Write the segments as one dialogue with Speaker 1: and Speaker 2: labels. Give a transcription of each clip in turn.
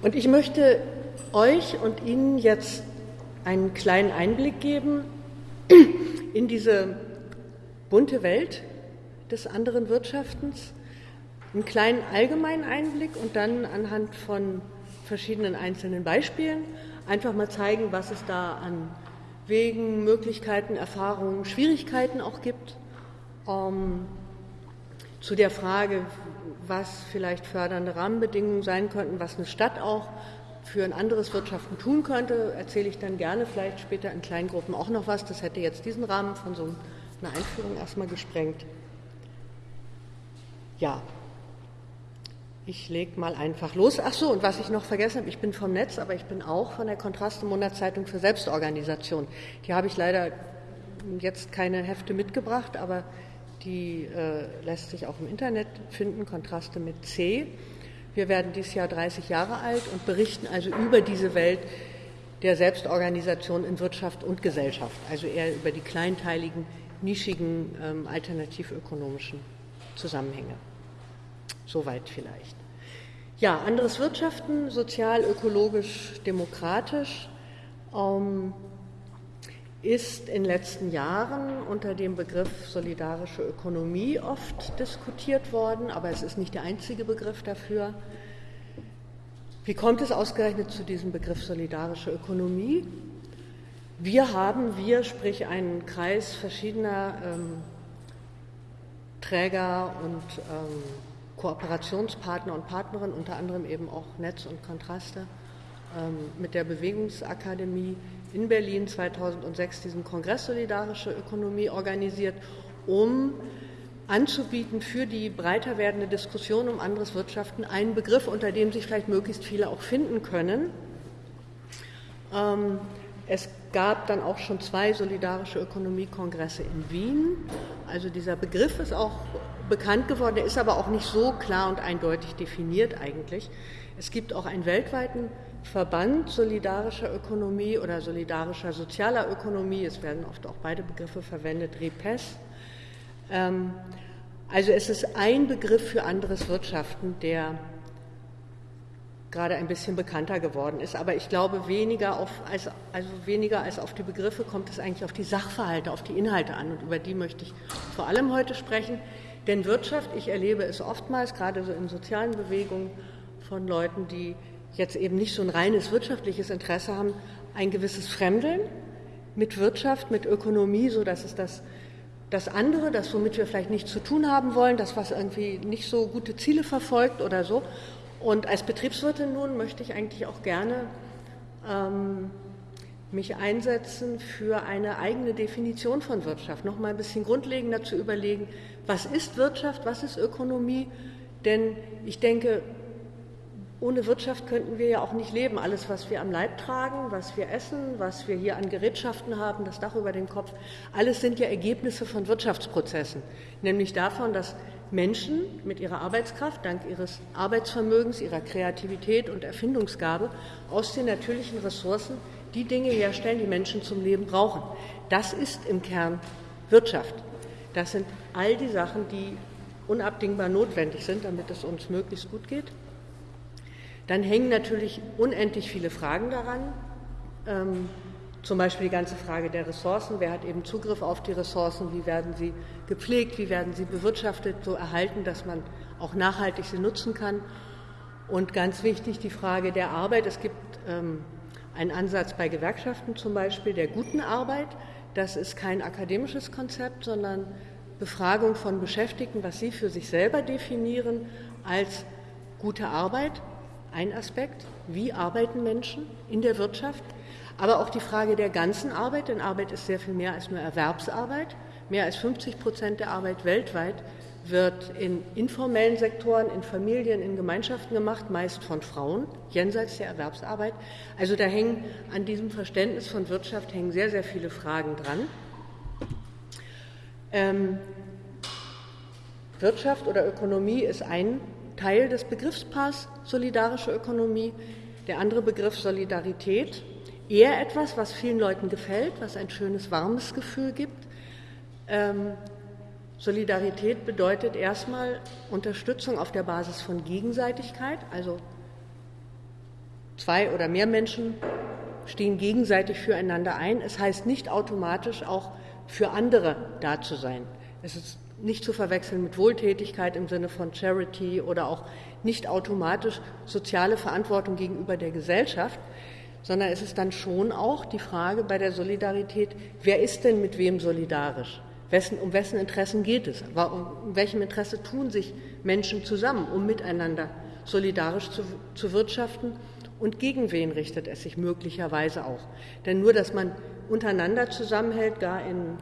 Speaker 1: Und ich möchte euch und Ihnen jetzt einen kleinen Einblick geben in diese bunte Welt des anderen Wirtschaftens, einen kleinen allgemeinen Einblick und dann anhand von verschiedenen einzelnen Beispielen einfach mal zeigen, was es da an Wegen, Möglichkeiten, Erfahrungen, Schwierigkeiten auch gibt. Ähm, zu der Frage, was vielleicht fördernde Rahmenbedingungen sein könnten, was eine Stadt auch für ein anderes Wirtschaften tun könnte, erzähle ich dann gerne vielleicht später in kleinen Gruppen auch noch was. Das hätte jetzt diesen Rahmen von so einer Einführung erstmal gesprengt. Ja, ich lege mal einfach los. Ach so, und was ich noch vergessen habe, ich bin vom Netz, aber ich bin auch von der Kontraste Monatszeitung für Selbstorganisation. Die habe ich leider jetzt keine Hefte mitgebracht, aber die äh, lässt sich auch im Internet finden, Kontraste mit C. Wir werden dieses Jahr 30 Jahre alt und berichten also über diese Welt der Selbstorganisation in Wirtschaft und Gesellschaft, also eher über die kleinteiligen, nischigen, ähm, alternativökonomischen Zusammenhänge. Soweit vielleicht. Ja, anderes Wirtschaften, sozial, ökologisch, demokratisch, ähm, ist in den letzten Jahren unter dem Begriff solidarische Ökonomie oft diskutiert worden, aber es ist nicht der einzige Begriff dafür. Wie kommt es ausgerechnet zu diesem Begriff solidarische Ökonomie? Wir haben, wir, sprich einen Kreis verschiedener ähm, Träger und ähm, Kooperationspartner und Partnerinnen, unter anderem eben auch Netz und Kontraste, ähm, mit der Bewegungsakademie in Berlin 2006 diesen Kongress Solidarische Ökonomie organisiert, um anzubieten für die breiter werdende Diskussion um anderes Wirtschaften einen Begriff, unter dem sich vielleicht möglichst viele auch finden können. Ähm, es gab dann auch schon zwei solidarische Ökonomiekongresse in Wien. Also dieser Begriff ist auch bekannt geworden, der ist aber auch nicht so klar und eindeutig definiert eigentlich. Es gibt auch einen weltweiten Verband solidarischer Ökonomie oder solidarischer sozialer Ökonomie, es werden oft auch beide Begriffe verwendet, REPES. Ähm, also es ist ein Begriff für anderes Wirtschaften, der gerade ein bisschen bekannter geworden ist. Aber ich glaube, weniger, auf, als, also weniger als auf die Begriffe kommt es eigentlich auf die Sachverhalte, auf die Inhalte an. Und über die möchte ich vor allem heute sprechen. Denn Wirtschaft, ich erlebe es oftmals, gerade so in sozialen Bewegungen von Leuten, die jetzt eben nicht so ein reines wirtschaftliches Interesse haben, ein gewisses Fremdeln mit Wirtschaft, mit Ökonomie, so dass es das, das andere, das womit wir vielleicht nichts zu tun haben wollen, das was irgendwie nicht so gute Ziele verfolgt oder so. Und als Betriebswirtin nun möchte ich eigentlich auch gerne ähm, mich einsetzen für eine eigene Definition von Wirtschaft, noch mal ein bisschen grundlegender zu überlegen, was ist Wirtschaft, was ist Ökonomie, denn ich denke, ohne Wirtschaft könnten wir ja auch nicht leben. Alles, was wir am Leib tragen, was wir essen, was wir hier an Gerätschaften haben, das Dach über dem Kopf, alles sind ja Ergebnisse von Wirtschaftsprozessen. Nämlich davon, dass Menschen mit ihrer Arbeitskraft, dank ihres Arbeitsvermögens, ihrer Kreativität und Erfindungsgabe aus den natürlichen Ressourcen die Dinge herstellen, die Menschen zum Leben brauchen. Das ist im Kern Wirtschaft. Das sind all die Sachen, die unabdingbar notwendig sind, damit es uns möglichst gut geht. Dann hängen natürlich unendlich viele Fragen daran. Ähm, zum Beispiel die ganze Frage der Ressourcen. Wer hat eben Zugriff auf die Ressourcen? Wie werden sie gepflegt? Wie werden sie bewirtschaftet, so erhalten, dass man auch nachhaltig sie nutzen kann? Und ganz wichtig die Frage der Arbeit. Es gibt ähm, einen Ansatz bei Gewerkschaften zum Beispiel der guten Arbeit. Das ist kein akademisches Konzept, sondern Befragung von Beschäftigten, was sie für sich selber definieren als gute Arbeit ein Aspekt, wie arbeiten Menschen in der Wirtschaft, aber auch die Frage der ganzen Arbeit, denn Arbeit ist sehr viel mehr als nur Erwerbsarbeit. Mehr als 50 Prozent der Arbeit weltweit wird in informellen Sektoren, in Familien, in Gemeinschaften gemacht, meist von Frauen, jenseits der Erwerbsarbeit. Also da hängen an diesem Verständnis von Wirtschaft hängen sehr, sehr viele Fragen dran. Ähm, Wirtschaft oder Ökonomie ist ein Teil des Begriffspaars solidarische Ökonomie. Der andere Begriff Solidarität, eher etwas, was vielen Leuten gefällt, was ein schönes, warmes Gefühl gibt. Ähm, Solidarität bedeutet erstmal Unterstützung auf der Basis von Gegenseitigkeit, also zwei oder mehr Menschen stehen gegenseitig füreinander ein. Es heißt nicht automatisch auch für andere da zu sein. Es ist nicht zu verwechseln mit Wohltätigkeit im Sinne von Charity oder auch nicht automatisch soziale Verantwortung gegenüber der Gesellschaft, sondern es ist dann schon auch die Frage bei der Solidarität, wer ist denn mit wem solidarisch? Um wessen Interessen geht es? Um welchem Interesse tun sich Menschen zusammen, um miteinander solidarisch zu, zu wirtschaften? Und gegen wen richtet es sich möglicherweise auch? Denn nur, dass man untereinander zusammenhält, gar in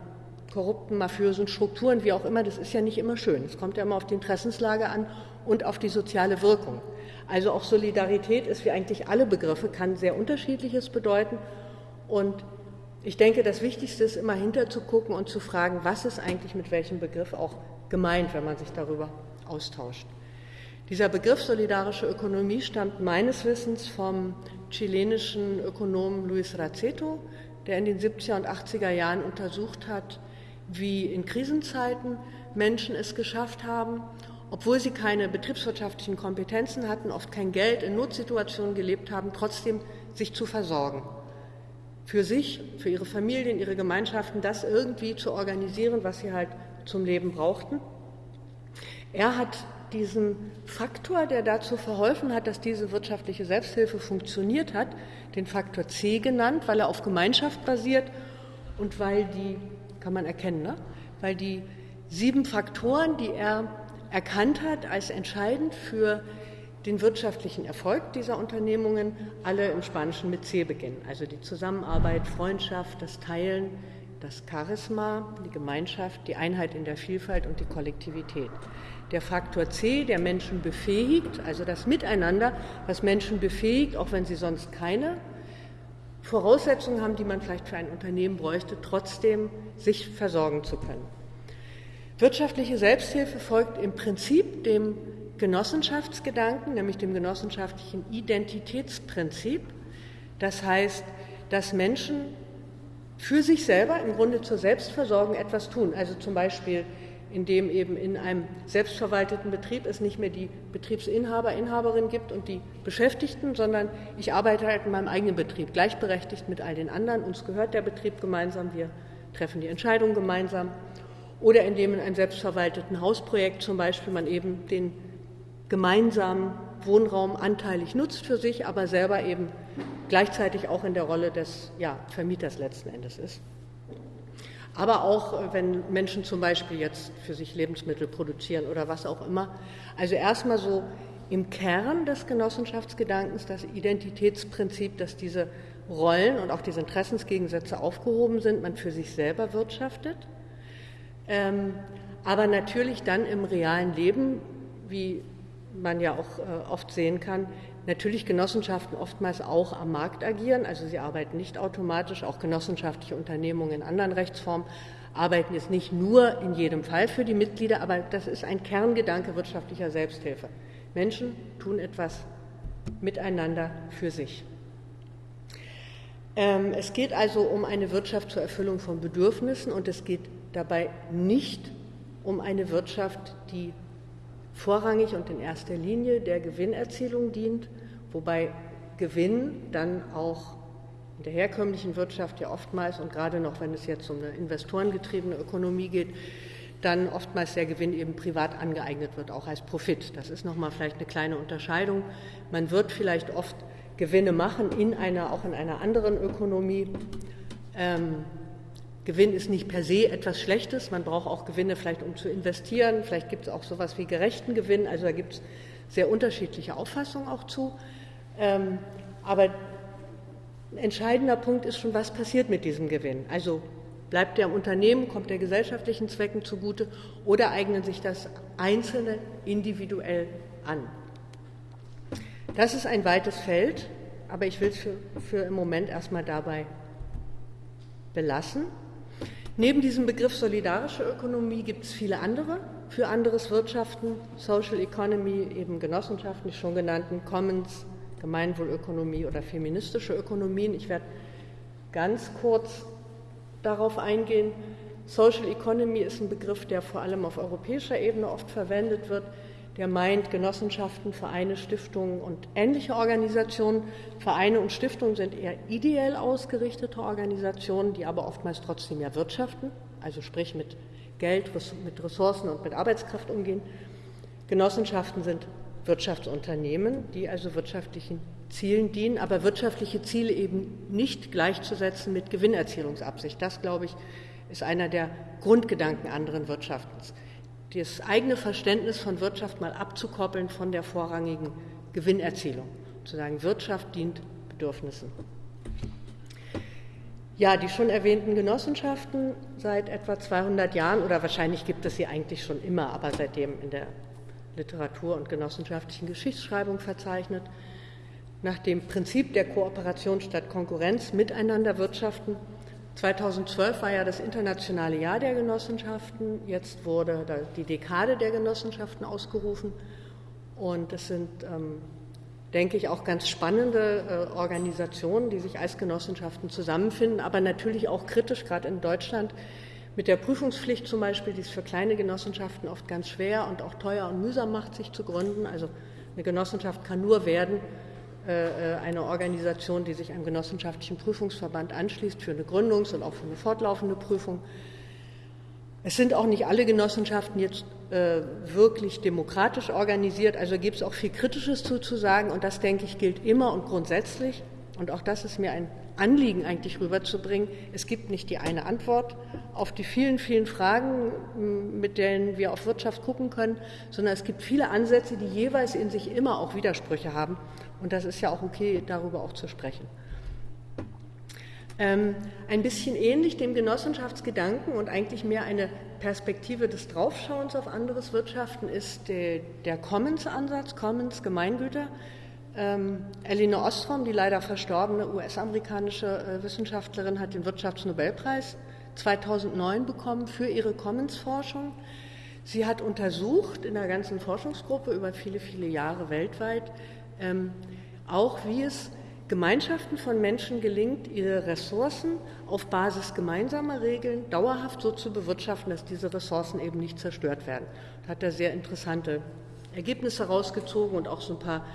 Speaker 1: korrupten, mafiösen Strukturen, wie auch immer, das ist ja nicht immer schön. Es kommt ja immer auf die Interessenslage an und auf die soziale Wirkung. Also auch Solidarität ist wie eigentlich alle Begriffe, kann sehr unterschiedliches bedeuten. Und ich denke, das Wichtigste ist immer hinterzugucken und zu fragen, was ist eigentlich mit welchem Begriff auch gemeint, wenn man sich darüber austauscht. Dieser Begriff solidarische Ökonomie stammt meines Wissens vom chilenischen Ökonomen Luis Raceto, der in den 70er und 80er Jahren untersucht hat, wie in Krisenzeiten Menschen es geschafft haben, obwohl sie keine betriebswirtschaftlichen Kompetenzen hatten, oft kein Geld, in Notsituationen gelebt haben, trotzdem sich zu versorgen. Für sich, für ihre Familien, ihre Gemeinschaften, das irgendwie zu organisieren, was sie halt zum Leben brauchten. Er hat diesen Faktor, der dazu verholfen hat, dass diese wirtschaftliche Selbsthilfe funktioniert hat, den Faktor C genannt, weil er auf Gemeinschaft basiert und weil die, kann man erkennen, ne? weil die sieben Faktoren, die er erkannt hat als entscheidend für den wirtschaftlichen Erfolg dieser Unternehmungen, alle im Spanischen mit C beginnen. Also die Zusammenarbeit, Freundschaft, das Teilen, das Charisma, die Gemeinschaft, die Einheit in der Vielfalt und die Kollektivität. Der Faktor C, der Menschen befähigt, also das Miteinander, was Menschen befähigt, auch wenn sie sonst keine Voraussetzungen haben, die man vielleicht für ein Unternehmen bräuchte, trotzdem sich versorgen zu können. Wirtschaftliche Selbsthilfe folgt im Prinzip dem Genossenschaftsgedanken, nämlich dem genossenschaftlichen Identitätsprinzip. Das heißt, dass Menschen für sich selber im Grunde zur Selbstversorgung etwas tun. Also zum Beispiel, indem eben in einem selbstverwalteten Betrieb es nicht mehr die Betriebsinhaber, Inhaberin gibt und die Beschäftigten, sondern ich arbeite halt in meinem eigenen Betrieb, gleichberechtigt mit all den anderen. Uns gehört der Betrieb gemeinsam, wir treffen die Entscheidungen gemeinsam. Oder indem in einem selbstverwalteten Hausprojekt zum Beispiel man eben den gemeinsamen Wohnraum anteilig nutzt für sich, aber selber eben gleichzeitig auch in der Rolle des ja, Vermieters letzten Endes ist. Aber auch, äh, wenn Menschen zum Beispiel jetzt für sich Lebensmittel produzieren oder was auch immer. Also erstmal so im Kern des Genossenschaftsgedankens das Identitätsprinzip, dass diese Rollen und auch diese Interessensgegensätze aufgehoben sind, man für sich selber wirtschaftet. Ähm, aber natürlich dann im realen Leben, wie man ja auch äh, oft sehen kann, natürlich Genossenschaften oftmals auch am Markt agieren. Also sie arbeiten nicht automatisch, auch genossenschaftliche Unternehmungen in anderen Rechtsformen arbeiten jetzt nicht nur in jedem Fall für die Mitglieder, aber das ist ein Kerngedanke wirtschaftlicher Selbsthilfe. Menschen tun etwas miteinander für sich. Ähm, es geht also um eine Wirtschaft zur Erfüllung von Bedürfnissen und es geht dabei nicht um eine Wirtschaft, die vorrangig und in erster Linie der Gewinnerzielung dient, wobei Gewinn dann auch in der herkömmlichen Wirtschaft ja oftmals und gerade noch, wenn es jetzt um eine investorengetriebene Ökonomie geht, dann oftmals der Gewinn eben privat angeeignet wird, auch als Profit. Das ist nochmal vielleicht eine kleine Unterscheidung. Man wird vielleicht oft Gewinne machen in einer, auch in einer anderen Ökonomie. Ähm, Gewinn ist nicht per se etwas Schlechtes. Man braucht auch Gewinne vielleicht, um zu investieren. Vielleicht gibt es auch sowas wie gerechten Gewinn. Also da gibt es sehr unterschiedliche Auffassungen auch zu. Ähm, aber ein entscheidender Punkt ist schon, was passiert mit diesem Gewinn. Also bleibt der im Unternehmen, kommt der gesellschaftlichen Zwecken zugute oder eignen sich das Einzelne individuell an. Das ist ein weites Feld, aber ich will es für, für im Moment erstmal dabei belassen. Neben diesem Begriff solidarische Ökonomie gibt es viele andere für anderes Wirtschaften, Social Economy, eben Genossenschaften, die schon genannten Commons, Gemeinwohlökonomie oder feministische Ökonomien. Ich werde ganz kurz darauf eingehen. Social Economy ist ein Begriff, der vor allem auf europäischer Ebene oft verwendet wird. der meint Genossenschaften, Vereine, Stiftungen und ähnliche Organisationen. Vereine und Stiftungen sind eher ideell ausgerichtete Organisationen, die aber oftmals trotzdem ja wirtschaften, also sprich mit Geld, mit Ressourcen und mit Arbeitskraft umgehen. Genossenschaften sind Wirtschaftsunternehmen, die also wirtschaftlichen Zielen dienen, aber wirtschaftliche Ziele eben nicht gleichzusetzen mit Gewinnerzielungsabsicht. Das, glaube ich, ist einer der Grundgedanken anderen Wirtschaftens. Das eigene Verständnis von Wirtschaft mal abzukoppeln von der vorrangigen Gewinnerzielung. Zu sagen, Wirtschaft dient Bedürfnissen. Ja, die schon erwähnten Genossenschaften seit etwa 200 Jahren, oder wahrscheinlich gibt es sie eigentlich schon immer, aber seitdem in der Literatur und genossenschaftlichen Geschichtsschreibung verzeichnet, nach dem Prinzip der Kooperation statt Konkurrenz miteinander wirtschaften. 2012 war ja das internationale Jahr der Genossenschaften, jetzt wurde die Dekade der Genossenschaften ausgerufen und es sind, ähm, denke ich, auch ganz spannende äh, Organisationen, die sich als Genossenschaften zusammenfinden, aber natürlich auch kritisch, gerade in Deutschland, mit der Prüfungspflicht zum Beispiel, die es für kleine Genossenschaften oft ganz schwer und auch teuer und mühsam macht, sich zu gründen. Also eine Genossenschaft kann nur werden, äh, äh, eine Organisation, die sich einem genossenschaftlichen Prüfungsverband anschließt, für eine Gründungs- und auch für eine fortlaufende Prüfung. Es sind auch nicht alle Genossenschaften jetzt äh, wirklich demokratisch organisiert, also gibt es auch viel Kritisches zu, zu sagen und das, denke ich, gilt immer und grundsätzlich. Und auch das ist mir ein Anliegen eigentlich rüberzubringen. Es gibt nicht die eine Antwort auf die vielen, vielen Fragen, mit denen wir auf Wirtschaft gucken können, sondern es gibt viele Ansätze, die jeweils in sich immer auch Widersprüche haben. Und das ist ja auch okay, darüber auch zu sprechen. Ähm, ein bisschen ähnlich dem Genossenschaftsgedanken und eigentlich mehr eine Perspektive des Draufschauens auf anderes Wirtschaften ist der, der Commons-Ansatz, Commons Gemeingüter. Ähm, Elinor Ostrom, die leider verstorbene US-amerikanische äh, Wissenschaftlerin, hat den Wirtschaftsnobelpreis 2009 bekommen für ihre Commons-Forschung. Sie hat untersucht in der ganzen Forschungsgruppe über viele, viele Jahre weltweit, ähm, auch wie es Gemeinschaften von Menschen gelingt, ihre Ressourcen auf Basis gemeinsamer Regeln dauerhaft so zu bewirtschaften, dass diese Ressourcen eben nicht zerstört werden. Da hat er sehr interessante Ergebnisse rausgezogen und auch so ein paar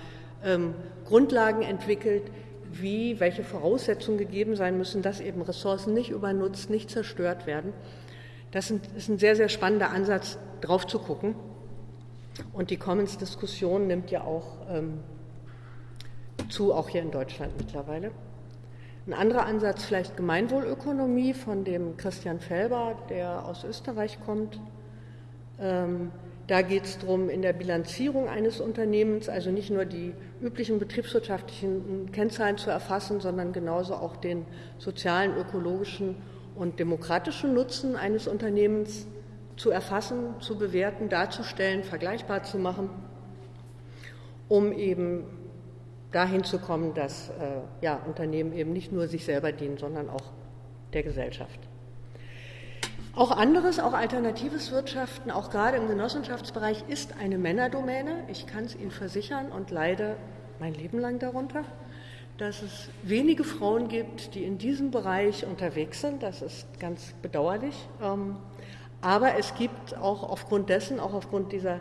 Speaker 1: ähm, Grundlagen entwickelt, wie, welche Voraussetzungen gegeben sein müssen, dass eben Ressourcen nicht übernutzt, nicht zerstört werden. Das ist ein sehr, sehr spannender Ansatz, drauf zu gucken. Und die Commons-Diskussion nimmt ja auch ähm, zu, auch hier in Deutschland mittlerweile. Ein anderer Ansatz vielleicht Gemeinwohlökonomie von dem Christian Felber, der aus Österreich kommt. Ähm, da geht es darum, in der Bilanzierung eines Unternehmens, also nicht nur die üblichen betriebswirtschaftlichen Kennzahlen zu erfassen, sondern genauso auch den sozialen, ökologischen und demokratischen Nutzen eines Unternehmens zu erfassen, zu bewerten, darzustellen, vergleichbar zu machen, um eben dahin zu kommen, dass äh, ja, Unternehmen eben nicht nur sich selber dienen, sondern auch der Gesellschaft. Auch anderes, auch alternatives Wirtschaften, auch gerade im Genossenschaftsbereich, ist eine Männerdomäne. Ich kann es Ihnen versichern und leide mein Leben lang darunter, dass es wenige Frauen gibt, die in diesem Bereich unterwegs sind. Das ist ganz bedauerlich. Ähm, aber es gibt auch aufgrund dessen, auch aufgrund dieser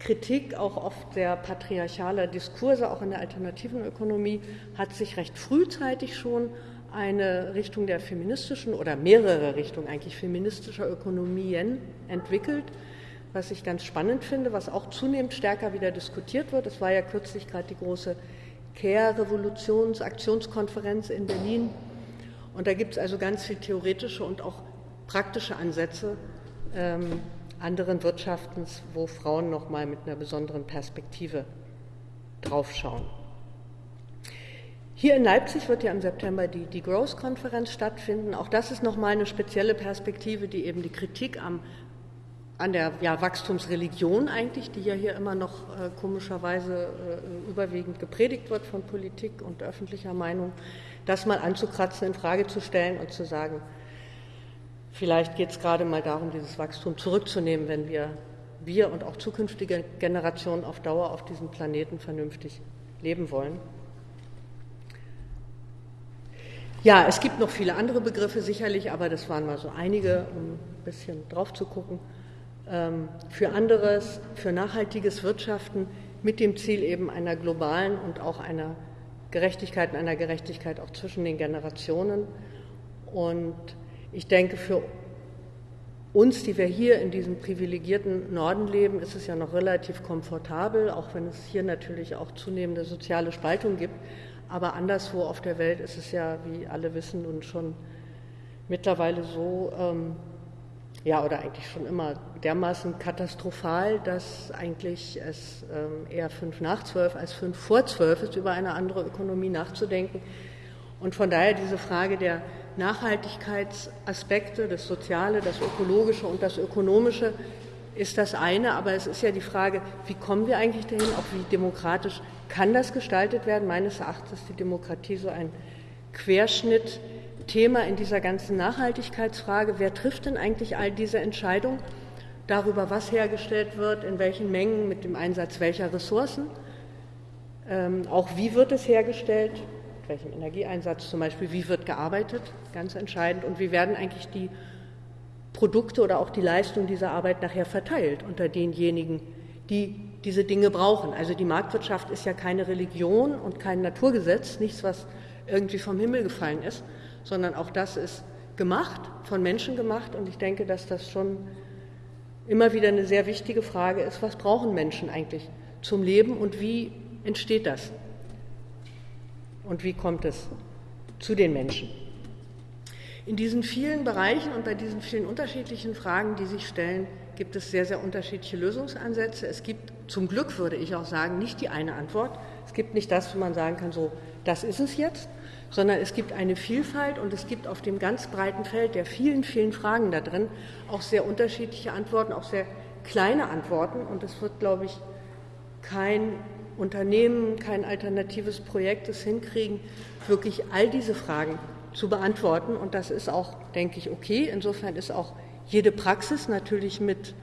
Speaker 1: Kritik auch oft sehr patriarchaler Diskurse, auch in der alternativen Ökonomie, hat sich recht frühzeitig schon eine Richtung der feministischen oder mehrere Richtungen eigentlich feministischer Ökonomien entwickelt, was ich ganz spannend finde, was auch zunehmend stärker wieder diskutiert wird. Es war ja kürzlich gerade die große Care-Revolutions-Aktionskonferenz in Berlin. Und da gibt es also ganz viel theoretische und auch praktische Ansätze, ähm, anderen Wirtschaftens, wo Frauen nochmal mit einer besonderen Perspektive draufschauen. Hier in Leipzig wird ja im September die, die Growth-Konferenz stattfinden. Auch das ist nochmal eine spezielle Perspektive, die eben die Kritik am, an der ja, Wachstumsreligion eigentlich, die ja hier immer noch äh, komischerweise äh, überwiegend gepredigt wird von Politik und öffentlicher Meinung, das mal anzukratzen, in Frage zu stellen und zu sagen, Vielleicht geht es gerade mal darum, dieses Wachstum zurückzunehmen, wenn wir, wir und auch zukünftige Generationen auf Dauer auf diesem Planeten vernünftig leben wollen. Ja, es gibt noch viele andere Begriffe sicherlich, aber das waren mal so einige, um ein bisschen drauf zu gucken. ähm, für anderes, für nachhaltiges Wirtschaften mit dem Ziel eben einer globalen und auch einer Gerechtigkeit und einer Gerechtigkeit auch zwischen den Generationen. Und ich denke, für uns, die wir hier in diesem privilegierten Norden leben, ist es ja noch relativ komfortabel, auch wenn es hier natürlich auch zunehmende soziale Spaltung gibt. Aber anderswo auf der Welt ist es ja, wie alle wissen, nun schon mittlerweile so, ähm, ja, oder eigentlich schon immer dermaßen katastrophal, dass eigentlich es ähm, eher fünf nach zwölf als fünf vor zwölf ist, über eine andere Ökonomie nachzudenken. Und von daher diese Frage der Nachhaltigkeitsaspekte, das Soziale, das Ökologische und das Ökonomische ist das eine, aber es ist ja die Frage, wie kommen wir eigentlich dahin, auch wie demokratisch kann das gestaltet werden. Meines Erachtens ist die Demokratie so ein Querschnittthema in dieser ganzen Nachhaltigkeitsfrage. Wer trifft denn eigentlich all diese Entscheidungen darüber, was hergestellt wird, in welchen Mengen, mit dem Einsatz welcher Ressourcen? Ähm, auch wie wird es hergestellt? welchem Energieeinsatz zum Beispiel, wie wird gearbeitet, ganz entscheidend, und wie werden eigentlich die Produkte oder auch die Leistung dieser Arbeit nachher verteilt unter denjenigen, die diese Dinge brauchen. Also die Marktwirtschaft ist ja keine Religion und kein Naturgesetz, nichts, was irgendwie vom Himmel gefallen ist, sondern auch das ist gemacht, von Menschen gemacht. Und ich denke, dass das schon immer wieder eine sehr wichtige Frage ist, was brauchen Menschen eigentlich zum Leben und wie entsteht das? und wie kommt es zu den Menschen. In diesen vielen Bereichen und bei diesen vielen unterschiedlichen Fragen, die sich stellen, gibt es sehr, sehr unterschiedliche Lösungsansätze. Es gibt zum Glück, würde ich auch sagen, nicht die eine Antwort. Es gibt nicht das, wo man sagen kann, so, das ist es jetzt, sondern es gibt eine Vielfalt und es gibt auf dem ganz breiten Feld der vielen, vielen Fragen da drin auch sehr unterschiedliche Antworten, auch sehr kleine Antworten. Und es wird, glaube ich, kein Unternehmen, kein alternatives Projekt es hinkriegen, wirklich all diese Fragen zu beantworten. Und das ist auch, denke ich, okay. Insofern ist auch jede Praxis natürlich mit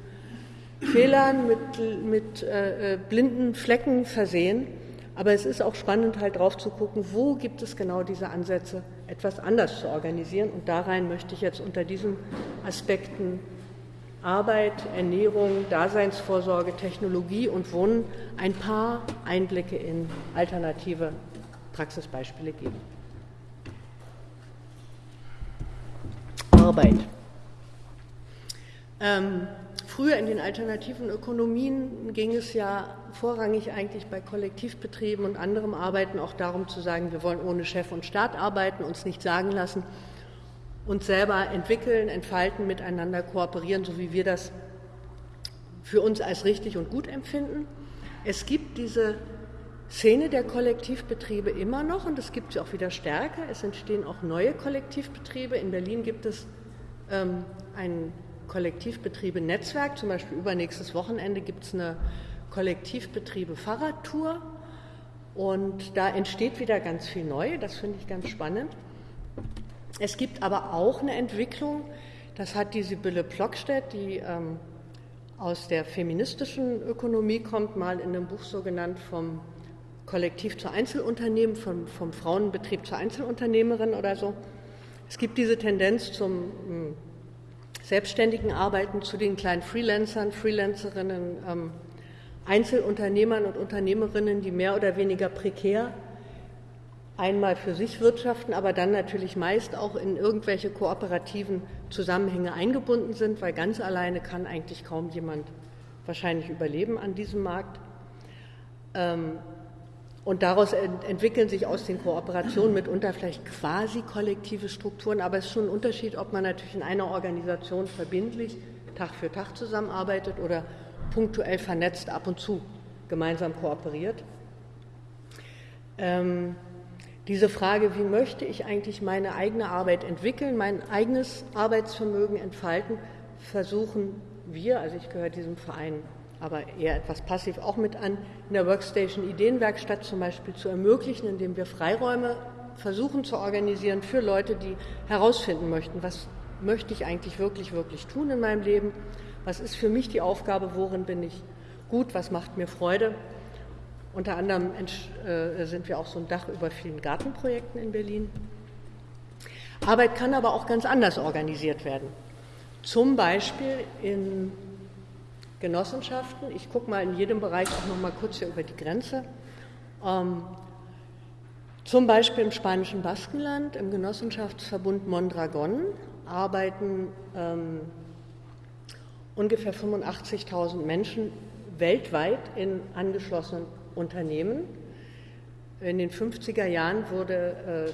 Speaker 1: Fehlern, mit, mit äh, äh, blinden Flecken versehen. Aber es ist auch spannend, halt drauf zu gucken, wo gibt es genau diese Ansätze, etwas anders zu organisieren. Und da rein möchte ich jetzt unter diesen Aspekten Arbeit, Ernährung, Daseinsvorsorge, Technologie und Wohnen ein paar Einblicke in alternative Praxisbeispiele geben. Arbeit. Ähm, früher in den alternativen Ökonomien ging es ja vorrangig eigentlich bei Kollektivbetrieben und anderem Arbeiten auch darum zu sagen, wir wollen ohne Chef und Staat arbeiten, uns nicht sagen lassen, uns selber entwickeln, entfalten, miteinander kooperieren, so wie wir das für uns als richtig und gut empfinden. Es gibt diese Szene der Kollektivbetriebe immer noch und es gibt sie auch wieder stärker. Es entstehen auch neue Kollektivbetriebe. In Berlin gibt es ähm, ein Kollektivbetriebe-Netzwerk. Zum Beispiel übernächstes Wochenende gibt es eine Kollektivbetriebe-Fahrradtour. Und da entsteht wieder ganz viel neu. Das finde ich ganz spannend. Es gibt aber auch eine Entwicklung, das hat die Sibylle Plockstedt, die ähm, aus der feministischen Ökonomie kommt, mal in einem Buch so genannt vom Kollektiv zur Einzelunternehmen, vom, vom Frauenbetrieb zur Einzelunternehmerin oder so. Es gibt diese Tendenz zum ähm, selbstständigen Arbeiten, zu den kleinen Freelancern, Freelancerinnen, ähm, Einzelunternehmern und Unternehmerinnen, die mehr oder weniger prekär einmal für sich wirtschaften, aber dann natürlich meist auch in irgendwelche kooperativen Zusammenhänge eingebunden sind, weil ganz alleine kann eigentlich kaum jemand wahrscheinlich überleben an diesem Markt. Ähm, und daraus entwickeln sich aus den Kooperationen mitunter vielleicht quasi kollektive Strukturen, aber es ist schon ein Unterschied, ob man natürlich in einer Organisation verbindlich Tag für Tag zusammenarbeitet oder punktuell vernetzt ab und zu gemeinsam kooperiert. Ähm, diese Frage, wie möchte ich eigentlich meine eigene Arbeit entwickeln, mein eigenes Arbeitsvermögen entfalten, versuchen wir, also ich gehöre diesem Verein aber eher etwas passiv auch mit an, in der Workstation Ideenwerkstatt zum Beispiel zu ermöglichen, indem wir Freiräume versuchen zu organisieren für Leute, die herausfinden möchten, was möchte ich eigentlich wirklich, wirklich tun in meinem Leben, was ist für mich die Aufgabe, worin bin ich gut, was macht mir Freude unter anderem äh, sind wir auch so ein Dach über vielen Gartenprojekten in Berlin. Arbeit kann aber auch ganz anders organisiert werden. Zum Beispiel in Genossenschaften. Ich gucke mal in jedem Bereich auch noch mal kurz hier über die Grenze. Ähm, zum Beispiel im spanischen Baskenland, im Genossenschaftsverbund Mondragon, arbeiten ähm, ungefähr 85.000 Menschen weltweit in angeschlossenen Unternehmen. In den 50er Jahren wurde äh,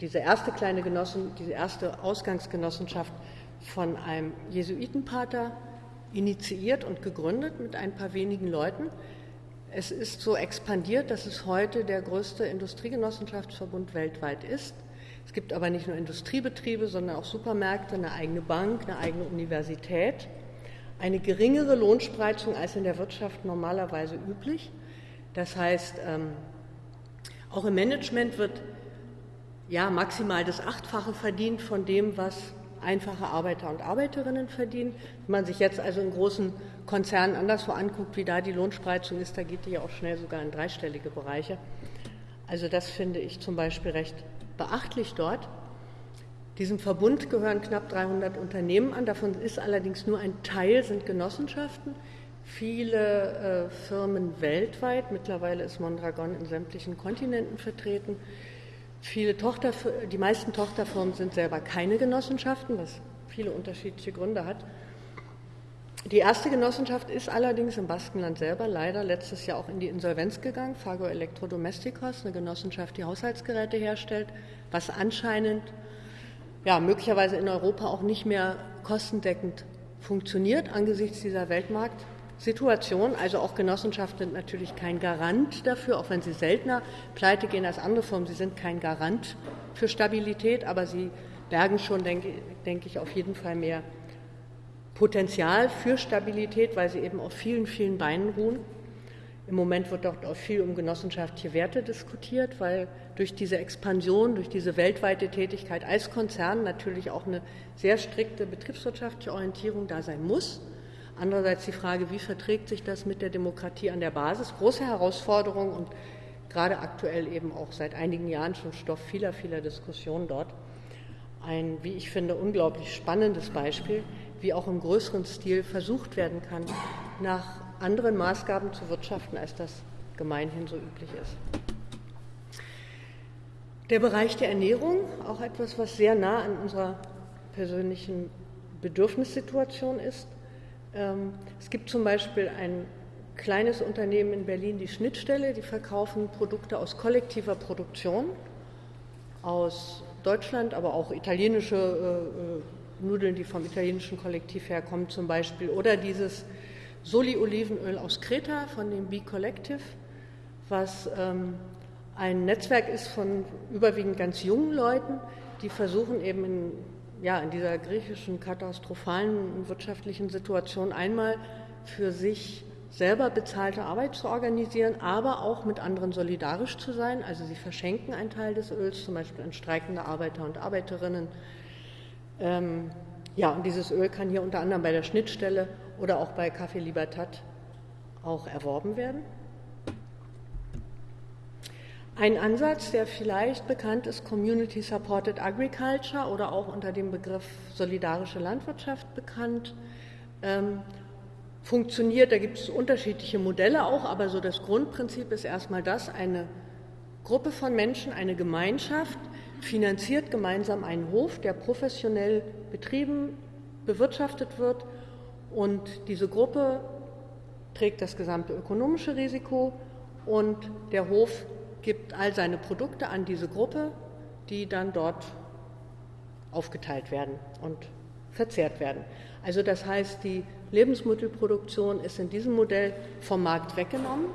Speaker 1: diese erste kleine Genossen, diese erste Ausgangsgenossenschaft von einem Jesuitenpater initiiert und gegründet mit ein paar wenigen Leuten. Es ist so expandiert, dass es heute der größte Industriegenossenschaftsverbund weltweit ist. Es gibt aber nicht nur Industriebetriebe, sondern auch Supermärkte, eine eigene Bank, eine eigene Universität, eine geringere Lohnspreizung als in der Wirtschaft normalerweise üblich. Das heißt, ähm, auch im Management wird ja maximal das Achtfache verdient von dem, was einfache Arbeiter und Arbeiterinnen verdienen. Wenn man sich jetzt also in großen Konzernen anderswo anguckt, wie da die Lohnspreizung ist, da geht die ja auch schnell sogar in dreistellige Bereiche. Also das finde ich zum Beispiel recht beachtlich dort. Diesem Verbund gehören knapp 300 Unternehmen an, davon ist allerdings nur ein Teil, sind Genossenschaften. Viele äh, Firmen weltweit, mittlerweile ist Mondragon in sämtlichen Kontinenten vertreten. Viele Tochter, die meisten Tochterfirmen sind selber keine Genossenschaften, was viele unterschiedliche Gründe hat. Die erste Genossenschaft ist allerdings im Baskenland selber leider letztes Jahr auch in die Insolvenz gegangen, Fago Elektrodomestikos, eine Genossenschaft, die Haushaltsgeräte herstellt, was anscheinend ja, möglicherweise in Europa auch nicht mehr kostendeckend funktioniert angesichts dieser Weltmarktsituation. Also auch Genossenschaften sind natürlich kein Garant dafür, auch wenn sie seltener pleite gehen als andere Firmen. Sie sind kein Garant für Stabilität, aber sie bergen schon, denke, denke ich, auf jeden Fall mehr Potenzial für Stabilität, weil sie eben auf vielen, vielen Beinen ruhen. Im Moment wird dort auch viel um genossenschaftliche Werte diskutiert, weil durch diese Expansion, durch diese weltweite Tätigkeit als Konzern natürlich auch eine sehr strikte betriebswirtschaftliche Orientierung da sein muss. Andererseits die Frage, wie verträgt sich das mit der Demokratie an der Basis? Große Herausforderung und gerade aktuell eben auch seit einigen Jahren schon Stoff vieler, vieler Diskussionen dort. Ein, wie ich finde, unglaublich spannendes Beispiel, wie auch im größeren Stil versucht werden kann, nach anderen Maßgaben zu wirtschaften, als das gemeinhin so üblich ist. Der Bereich der Ernährung, auch etwas, was sehr nah an unserer persönlichen Bedürfnissituation ist. Ähm, es gibt zum Beispiel ein kleines Unternehmen in Berlin, die Schnittstelle, die verkaufen Produkte aus kollektiver Produktion, aus Deutschland, aber auch italienische äh, äh Nudeln, die vom italienischen Kollektiv herkommen zum Beispiel, oder dieses Soli-Olivenöl aus Kreta von dem Bee Collective, was ähm, ein Netzwerk ist von überwiegend ganz jungen Leuten, die versuchen eben in, ja, in dieser griechischen katastrophalen wirtschaftlichen Situation einmal für sich selber bezahlte Arbeit zu organisieren, aber auch mit anderen solidarisch zu sein. Also sie verschenken einen Teil des Öls, zum Beispiel an streikende Arbeiter und Arbeiterinnen, ähm, ja, und dieses Öl kann hier unter anderem bei der Schnittstelle oder auch bei Café Libertad auch erworben werden. Ein Ansatz, der vielleicht bekannt ist, Community Supported Agriculture oder auch unter dem Begriff solidarische Landwirtschaft bekannt, ähm, funktioniert. Da gibt es unterschiedliche Modelle auch, aber so das Grundprinzip ist erstmal das, eine Gruppe von Menschen, eine Gemeinschaft, finanziert gemeinsam einen Hof, der professionell betrieben, bewirtschaftet wird und diese Gruppe trägt das gesamte ökonomische Risiko und der Hof gibt all seine Produkte an diese Gruppe, die dann dort aufgeteilt werden und verzehrt werden. Also das heißt, die Lebensmittelproduktion ist in diesem Modell vom Markt weggenommen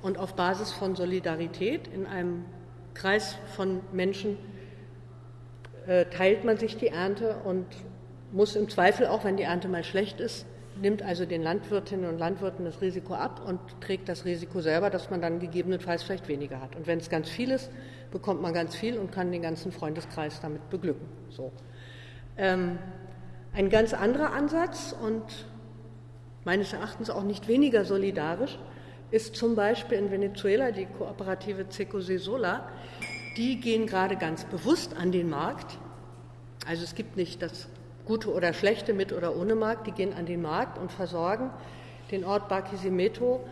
Speaker 1: und auf Basis von Solidarität in einem Kreis von Menschen äh, teilt man sich die Ernte und muss im Zweifel auch, wenn die Ernte mal schlecht ist, nimmt also den Landwirtinnen und Landwirten das Risiko ab und trägt das Risiko selber, dass man dann gegebenenfalls vielleicht weniger hat. Und wenn es ganz viel ist, bekommt man ganz viel und kann den ganzen Freundeskreis damit beglücken. So. Ähm, ein ganz anderer Ansatz und meines Erachtens auch nicht weniger solidarisch ist zum Beispiel in Venezuela die Kooperative Ceco Sola, die gehen gerade ganz bewusst an den Markt. Also es gibt nicht das gute oder schlechte, mit oder ohne Markt, die gehen an den Markt und versorgen den Ort Barquisimeto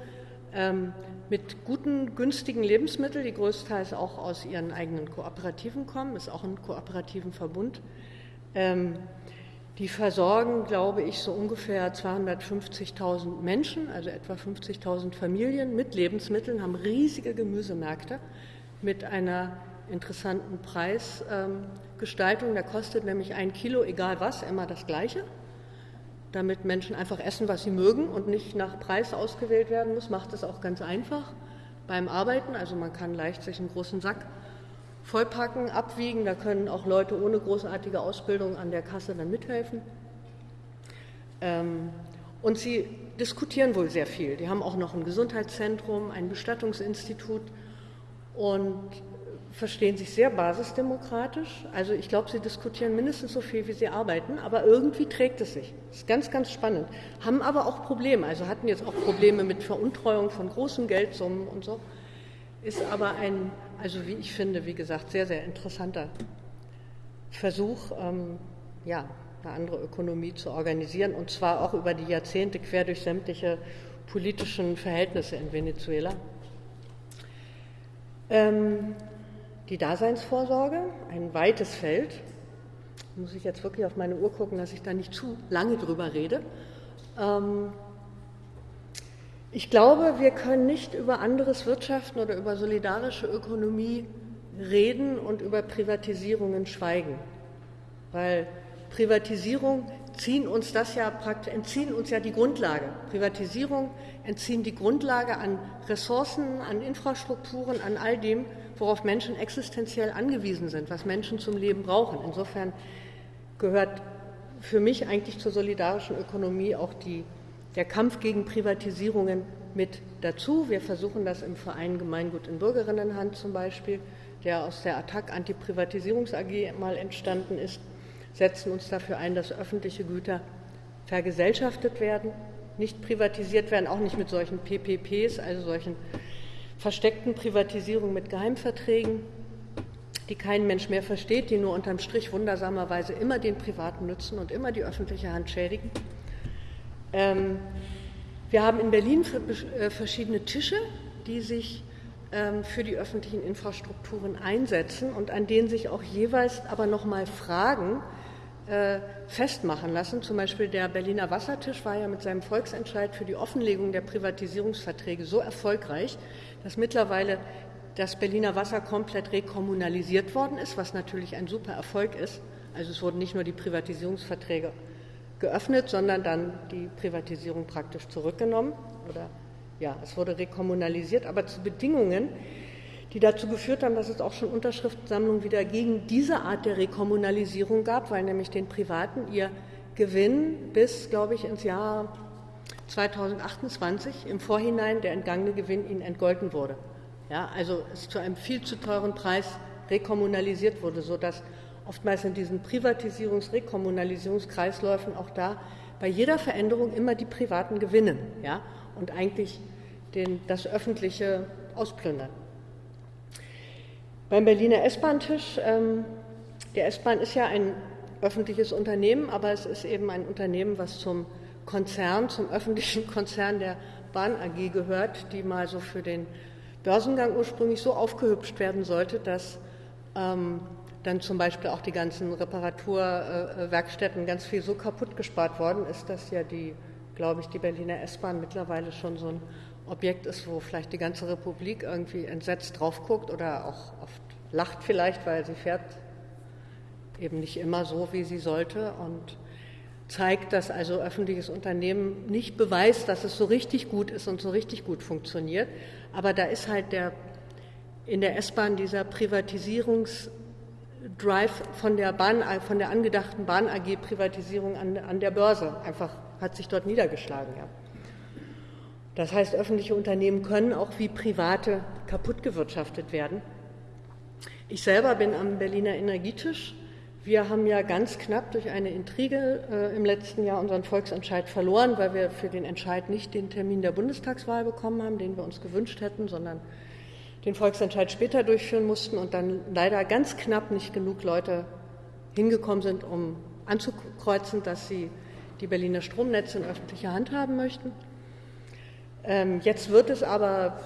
Speaker 1: ähm, mit guten, günstigen Lebensmitteln, die größtenteils auch aus ihren eigenen Kooperativen kommen, ist auch ein kooperativen Verbund. Ähm, die versorgen, glaube ich, so ungefähr 250.000 Menschen, also etwa 50.000 Familien mit Lebensmitteln, haben riesige Gemüsemärkte mit einer interessanten Preisgestaltung. Da kostet nämlich ein Kilo, egal was, immer das Gleiche. Damit Menschen einfach essen, was sie mögen und nicht nach Preis ausgewählt werden muss, macht es auch ganz einfach beim Arbeiten. Also man kann leicht sich einen großen Sack vollpacken, abwiegen. Da können auch Leute ohne großartige Ausbildung an der Kasse dann mithelfen. Ähm, und sie diskutieren wohl sehr viel. Die haben auch noch ein Gesundheitszentrum, ein Bestattungsinstitut und verstehen sich sehr basisdemokratisch. Also ich glaube, sie diskutieren mindestens so viel, wie sie arbeiten, aber irgendwie trägt es sich. Das ist ganz, ganz spannend. Haben aber auch Probleme, also hatten jetzt auch Probleme mit Veruntreuung von großen Geldsummen und so. Ist aber ein also wie ich finde, wie gesagt, sehr, sehr interessanter Versuch, ähm, ja, eine andere Ökonomie zu organisieren und zwar auch über die Jahrzehnte quer durch sämtliche politischen Verhältnisse in Venezuela. Ähm, die Daseinsvorsorge, ein weites Feld. Muss ich jetzt wirklich auf meine Uhr gucken, dass ich da nicht zu lange drüber rede. Ähm, ich glaube, wir können nicht über anderes Wirtschaften oder über solidarische Ökonomie reden und über Privatisierungen schweigen, weil Privatisierung ziehen uns das ja entziehen uns ja die Grundlage. Privatisierung entziehen die Grundlage an Ressourcen, an Infrastrukturen, an all dem, worauf Menschen existenziell angewiesen sind, was Menschen zum Leben brauchen. Insofern gehört für mich eigentlich zur solidarischen Ökonomie auch die der Kampf gegen Privatisierungen mit dazu. Wir versuchen das im Verein Gemeingut in Bürgerinnenhand zum Beispiel, der aus der Attac Antiprivatisierungs AG mal entstanden ist, setzen uns dafür ein, dass öffentliche Güter vergesellschaftet werden, nicht privatisiert werden, auch nicht mit solchen PPPs, also solchen versteckten Privatisierungen mit Geheimverträgen, die kein Mensch mehr versteht, die nur unterm Strich wundersamerweise immer den Privaten nützen und immer die öffentliche Hand schädigen. Ähm, wir haben in Berlin äh, verschiedene Tische, die sich ähm, für die öffentlichen Infrastrukturen einsetzen und an denen sich auch jeweils aber noch mal Fragen äh, festmachen lassen. Zum Beispiel der Berliner Wassertisch war ja mit seinem Volksentscheid für die Offenlegung der Privatisierungsverträge so erfolgreich, dass mittlerweile das Berliner Wasser komplett rekommunalisiert worden ist, was natürlich ein super Erfolg ist. Also es wurden nicht nur die Privatisierungsverträge geöffnet, sondern dann die Privatisierung praktisch zurückgenommen. Oder ja, es wurde rekommunalisiert, aber zu Bedingungen, die dazu geführt haben, dass es auch schon Unterschriftensammlungen wieder gegen diese Art der Rekommunalisierung gab, weil nämlich den Privaten ihr Gewinn bis, glaube ich, ins Jahr 2028 im Vorhinein der entgangene Gewinn ihnen entgolten wurde. Ja, also es zu einem viel zu teuren Preis rekommunalisiert wurde, sodass oftmals in diesen Privatisierungs-, Rekommunalisierungskreisläufen auch da bei jeder Veränderung immer die Privaten gewinnen ja, und eigentlich den, das Öffentliche ausplündern. Beim Berliner S-Bahn-Tisch, ähm, der S-Bahn ist ja ein öffentliches Unternehmen, aber es ist eben ein Unternehmen, was zum Konzern, zum öffentlichen Konzern der Bahn AG gehört, die mal so für den Börsengang ursprünglich so aufgehübscht werden sollte, dass ähm, dann zum Beispiel auch die ganzen Reparaturwerkstätten ganz viel so kaputt gespart worden ist, dass ja die, glaube ich, die Berliner S-Bahn mittlerweile schon so ein Objekt ist, wo vielleicht die ganze Republik irgendwie entsetzt drauf guckt oder auch oft lacht vielleicht, weil sie fährt eben nicht immer so, wie sie sollte. Und zeigt, dass also öffentliches Unternehmen nicht beweist, dass es so richtig gut ist und so richtig gut funktioniert. Aber da ist halt der in der S-Bahn dieser Privatisierungs Drive von der, Bahn, von der angedachten Bahn AG Privatisierung an, an der Börse einfach hat sich dort niedergeschlagen. Ja. Das heißt, öffentliche Unternehmen können auch wie private kaputtgewirtschaftet werden. Ich selber bin am Berliner Energietisch. Wir haben ja ganz knapp durch eine Intrige äh, im letzten Jahr unseren Volksentscheid verloren, weil wir für den Entscheid nicht den Termin der Bundestagswahl bekommen haben, den wir uns gewünscht hätten, sondern den Volksentscheid später durchführen mussten und dann leider ganz knapp nicht genug Leute hingekommen sind, um anzukreuzen, dass sie die Berliner Stromnetze in öffentlicher Hand haben möchten. Ähm, jetzt wird es aber,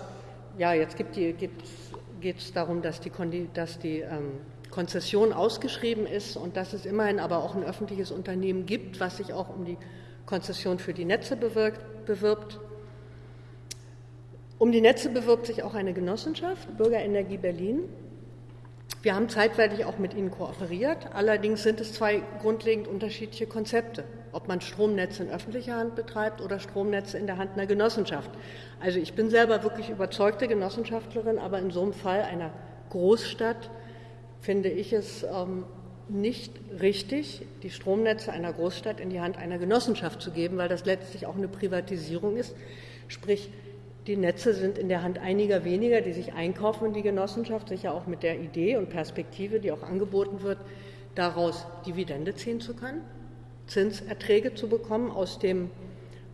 Speaker 1: ja, jetzt geht es darum, dass die, dass die ähm, Konzession ausgeschrieben ist und dass es immerhin aber auch ein öffentliches Unternehmen gibt, was sich auch um die Konzession für die Netze bewirkt, bewirbt. Um die Netze bewirbt sich auch eine Genossenschaft, Bürgerenergie Berlin. Wir haben zeitweilig auch mit ihnen kooperiert. Allerdings sind es zwei grundlegend unterschiedliche Konzepte, ob man Stromnetze in öffentlicher Hand betreibt oder Stromnetze in der Hand einer Genossenschaft. Also ich bin selber wirklich überzeugte Genossenschaftlerin, aber in so einem Fall einer Großstadt finde ich es ähm, nicht richtig, die Stromnetze einer Großstadt in die Hand einer Genossenschaft zu geben, weil das letztlich auch eine Privatisierung ist. Sprich, die Netze sind in der Hand einiger weniger, die sich einkaufen in die Genossenschaft, sicher auch mit der Idee und Perspektive, die auch angeboten wird, daraus Dividende ziehen zu können, Zinserträge zu bekommen aus dem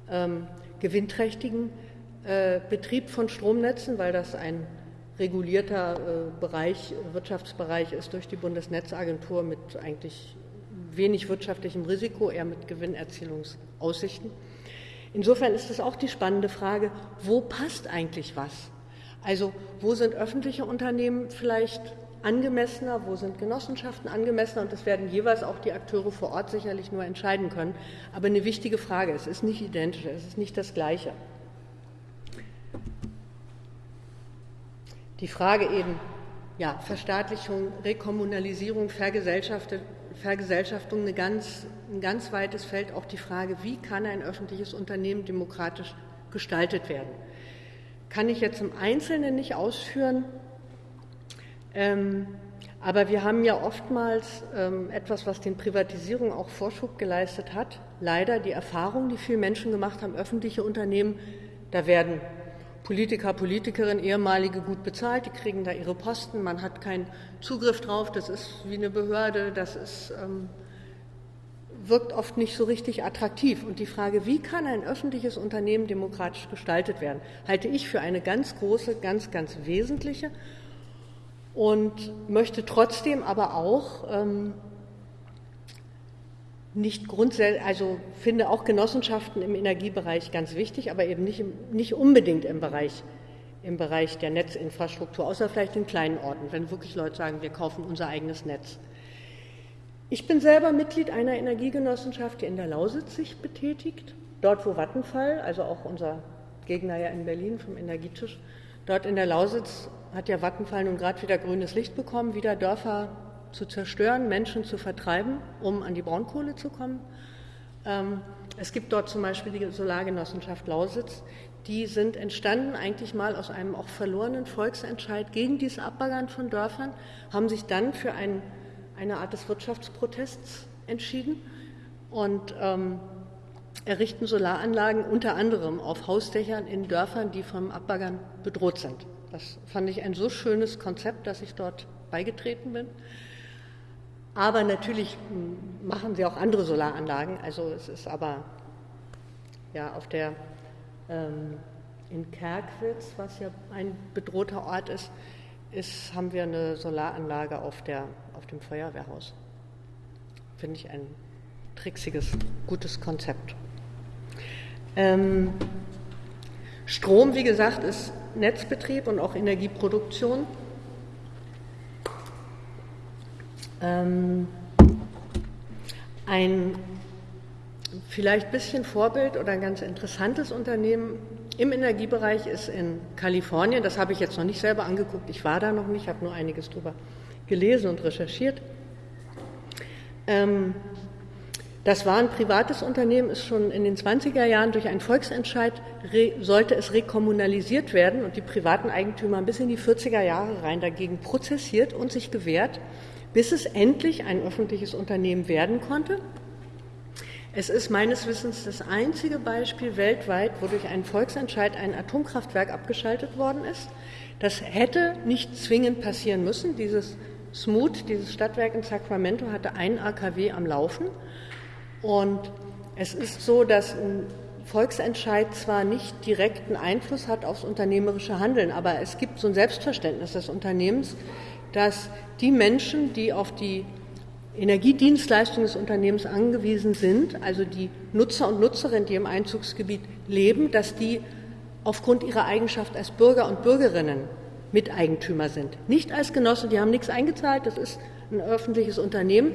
Speaker 1: ähm, gewinnträchtigen äh, Betrieb von Stromnetzen, weil das ein regulierter äh, Bereich, Wirtschaftsbereich ist durch die Bundesnetzagentur mit eigentlich wenig wirtschaftlichem Risiko, eher mit Gewinnerzielungsaussichten. Insofern ist es auch die spannende Frage, wo passt eigentlich was? Also wo sind öffentliche Unternehmen vielleicht angemessener, wo sind Genossenschaften angemessener und das werden jeweils auch die Akteure vor Ort sicherlich nur entscheiden können. Aber eine wichtige Frage, es ist nicht identisch, es ist nicht das Gleiche. Die Frage eben, ja, Verstaatlichung, Rekommunalisierung, Vergesellschaftung, eine ganz, ein ganz weites Feld, auch die Frage, wie kann ein öffentliches Unternehmen demokratisch gestaltet werden. Kann ich jetzt im Einzelnen nicht ausführen, ähm, aber wir haben ja oftmals ähm, etwas, was den Privatisierungen auch Vorschub geleistet hat, leider die Erfahrung, die viele Menschen gemacht haben, öffentliche Unternehmen, da werden Politiker, Politikerinnen, ehemalige gut bezahlt, die kriegen da ihre Posten, man hat keinen Zugriff drauf, das ist wie eine Behörde, das ist, ähm, wirkt oft nicht so richtig attraktiv. Und die Frage, wie kann ein öffentliches Unternehmen demokratisch gestaltet werden, halte ich für eine ganz große, ganz, ganz wesentliche und möchte trotzdem aber auch ähm, nicht grundsätzlich, also finde auch Genossenschaften im Energiebereich ganz wichtig, aber eben nicht, nicht unbedingt im Bereich, im Bereich der Netzinfrastruktur, außer vielleicht in kleinen Orten, wenn wirklich Leute sagen, wir kaufen unser eigenes Netz. Ich bin selber Mitglied einer Energiegenossenschaft, die in der Lausitz sich betätigt, dort wo Vattenfall, also auch unser Gegner ja in Berlin vom Energietisch, dort in der Lausitz hat ja Vattenfall nun gerade wieder grünes Licht bekommen, wieder Dörfer zu zerstören, Menschen zu vertreiben, um an die Braunkohle zu kommen. Ähm, es gibt dort zum Beispiel die Solargenossenschaft Lausitz. Die sind entstanden eigentlich mal aus einem auch verlorenen Volksentscheid gegen dieses Abbaggern von Dörfern, haben sich dann für ein, eine Art des Wirtschaftsprotests entschieden und ähm, errichten Solaranlagen unter anderem auf Hausdächern in Dörfern, die vom Abbaggern bedroht sind. Das fand ich ein so schönes Konzept, dass ich dort beigetreten bin. Aber natürlich machen sie auch andere Solaranlagen. Also es ist aber ja auf der ähm, in Kerkwitz, was ja ein bedrohter Ort ist, ist, haben wir eine Solaranlage auf, der, auf dem Feuerwehrhaus. Finde ich ein trixiges, gutes Konzept. Ähm, Strom, wie gesagt, ist Netzbetrieb und auch Energieproduktion. Ähm, ein vielleicht ein bisschen Vorbild oder ein ganz interessantes Unternehmen im Energiebereich ist in Kalifornien. Das habe ich jetzt noch nicht selber angeguckt. Ich war da noch nicht, habe nur einiges darüber gelesen und recherchiert. Ähm, das war ein privates Unternehmen, ist schon in den 20er Jahren durch einen Volksentscheid sollte es rekommunalisiert werden und die privaten Eigentümer bis in die 40er Jahre rein dagegen prozessiert und sich gewehrt bis es endlich ein öffentliches Unternehmen werden konnte. Es ist meines Wissens das einzige Beispiel weltweit, wo durch einen Volksentscheid ein Atomkraftwerk abgeschaltet worden ist. Das hätte nicht zwingend passieren müssen. Dieses Smoot, dieses Stadtwerk in Sacramento, hatte einen AKW am Laufen. Und es ist so, dass ein Volksentscheid zwar nicht direkten Einfluss hat aufs unternehmerische Handeln, aber es gibt so ein Selbstverständnis des Unternehmens, dass die Menschen, die auf die Energiedienstleistungen des Unternehmens angewiesen sind, also die Nutzer und Nutzerinnen, die im Einzugsgebiet leben, dass die aufgrund ihrer Eigenschaft als Bürger und Bürgerinnen Miteigentümer sind. Nicht als Genossen, die haben nichts eingezahlt, das ist ein öffentliches Unternehmen,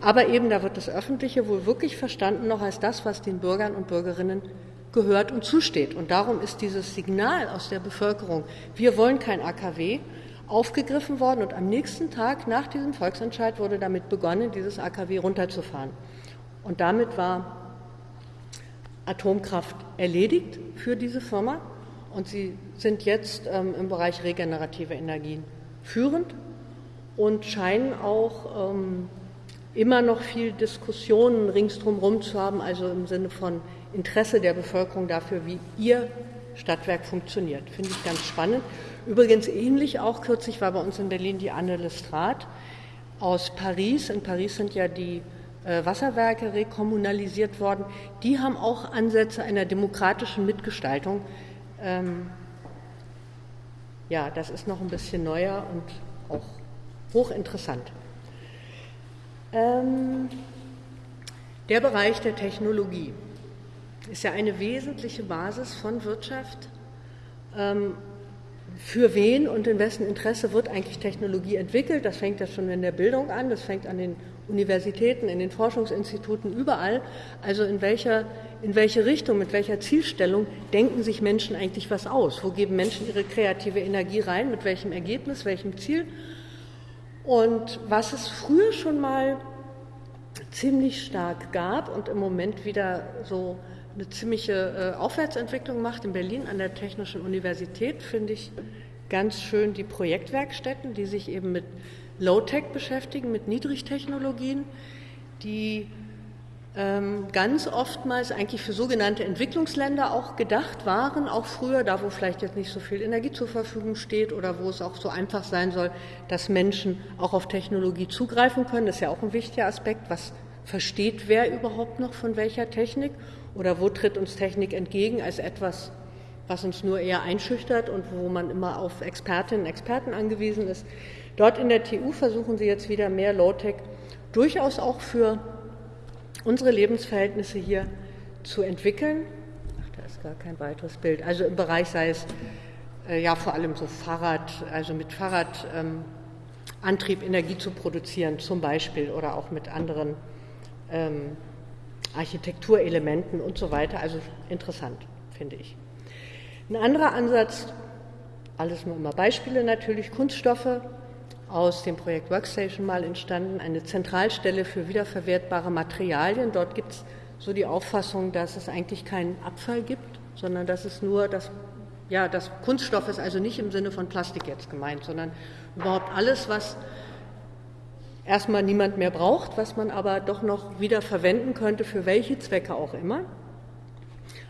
Speaker 1: aber eben da wird das Öffentliche wohl wirklich verstanden noch als das, was den Bürgern und Bürgerinnen gehört und zusteht. Und darum ist dieses Signal aus der Bevölkerung, wir wollen kein AKW, aufgegriffen worden und am nächsten Tag nach diesem Volksentscheid wurde damit begonnen, dieses AKW runterzufahren. Und damit war Atomkraft erledigt für diese Firma und sie sind jetzt ähm, im Bereich regenerative Energien führend und scheinen auch ähm, immer noch viel Diskussionen ringsdrum zu haben, also im Sinne von Interesse der Bevölkerung dafür, wie ihr Stadtwerk funktioniert. Finde ich ganz spannend. Übrigens ähnlich auch kürzlich war bei uns in Berlin die Anne Lestrade aus Paris. In Paris sind ja die äh, Wasserwerke rekommunalisiert worden. Die haben auch Ansätze einer demokratischen Mitgestaltung. Ähm, ja, das ist noch ein bisschen neuer und auch hochinteressant. Ähm, der Bereich der Technologie ist ja eine wesentliche Basis von Wirtschaft. Ähm, für wen und in wessen Interesse wird eigentlich Technologie entwickelt? Das fängt ja schon in der Bildung an, das fängt an den Universitäten, in den Forschungsinstituten, überall. Also in welcher, in welche Richtung, mit welcher Zielstellung denken sich Menschen eigentlich was aus? Wo geben Menschen ihre kreative Energie rein? Mit welchem Ergebnis, welchem Ziel? Und was es früher schon mal ziemlich stark gab und im Moment wieder so eine ziemliche äh, Aufwärtsentwicklung macht in Berlin an der Technischen Universität, finde ich ganz schön die Projektwerkstätten, die sich eben mit Low-Tech beschäftigen, mit Niedrigtechnologien, die ähm, ganz oftmals eigentlich für sogenannte Entwicklungsländer auch gedacht waren, auch früher, da wo vielleicht jetzt nicht so viel Energie zur Verfügung steht oder wo es auch so einfach sein soll, dass Menschen auch auf Technologie zugreifen können. Das ist ja auch ein wichtiger Aspekt. Was versteht wer überhaupt noch von welcher Technik? Oder wo tritt uns Technik entgegen als etwas, was uns nur eher einschüchtert und wo man immer auf Expertinnen und Experten angewiesen ist? Dort in der TU versuchen sie jetzt wieder mehr Low-Tech durchaus auch für unsere Lebensverhältnisse hier zu entwickeln. Ach, da ist gar kein weiteres Bild. Also im Bereich sei es äh, ja vor allem so Fahrrad, also mit Fahrradantrieb ähm, Energie zu produzieren zum Beispiel oder auch mit anderen ähm, Architekturelementen und so weiter. Also interessant, finde ich. Ein anderer Ansatz, alles nur immer Beispiele natürlich, Kunststoffe aus dem Projekt Workstation mal entstanden, eine Zentralstelle für wiederverwertbare Materialien. Dort gibt es so die Auffassung, dass es eigentlich keinen Abfall gibt, sondern dass es nur das, ja, das Kunststoff ist also nicht im Sinne von Plastik jetzt gemeint, sondern überhaupt alles, was erstmal niemand mehr braucht, was man aber doch noch wieder verwenden könnte, für welche Zwecke auch immer.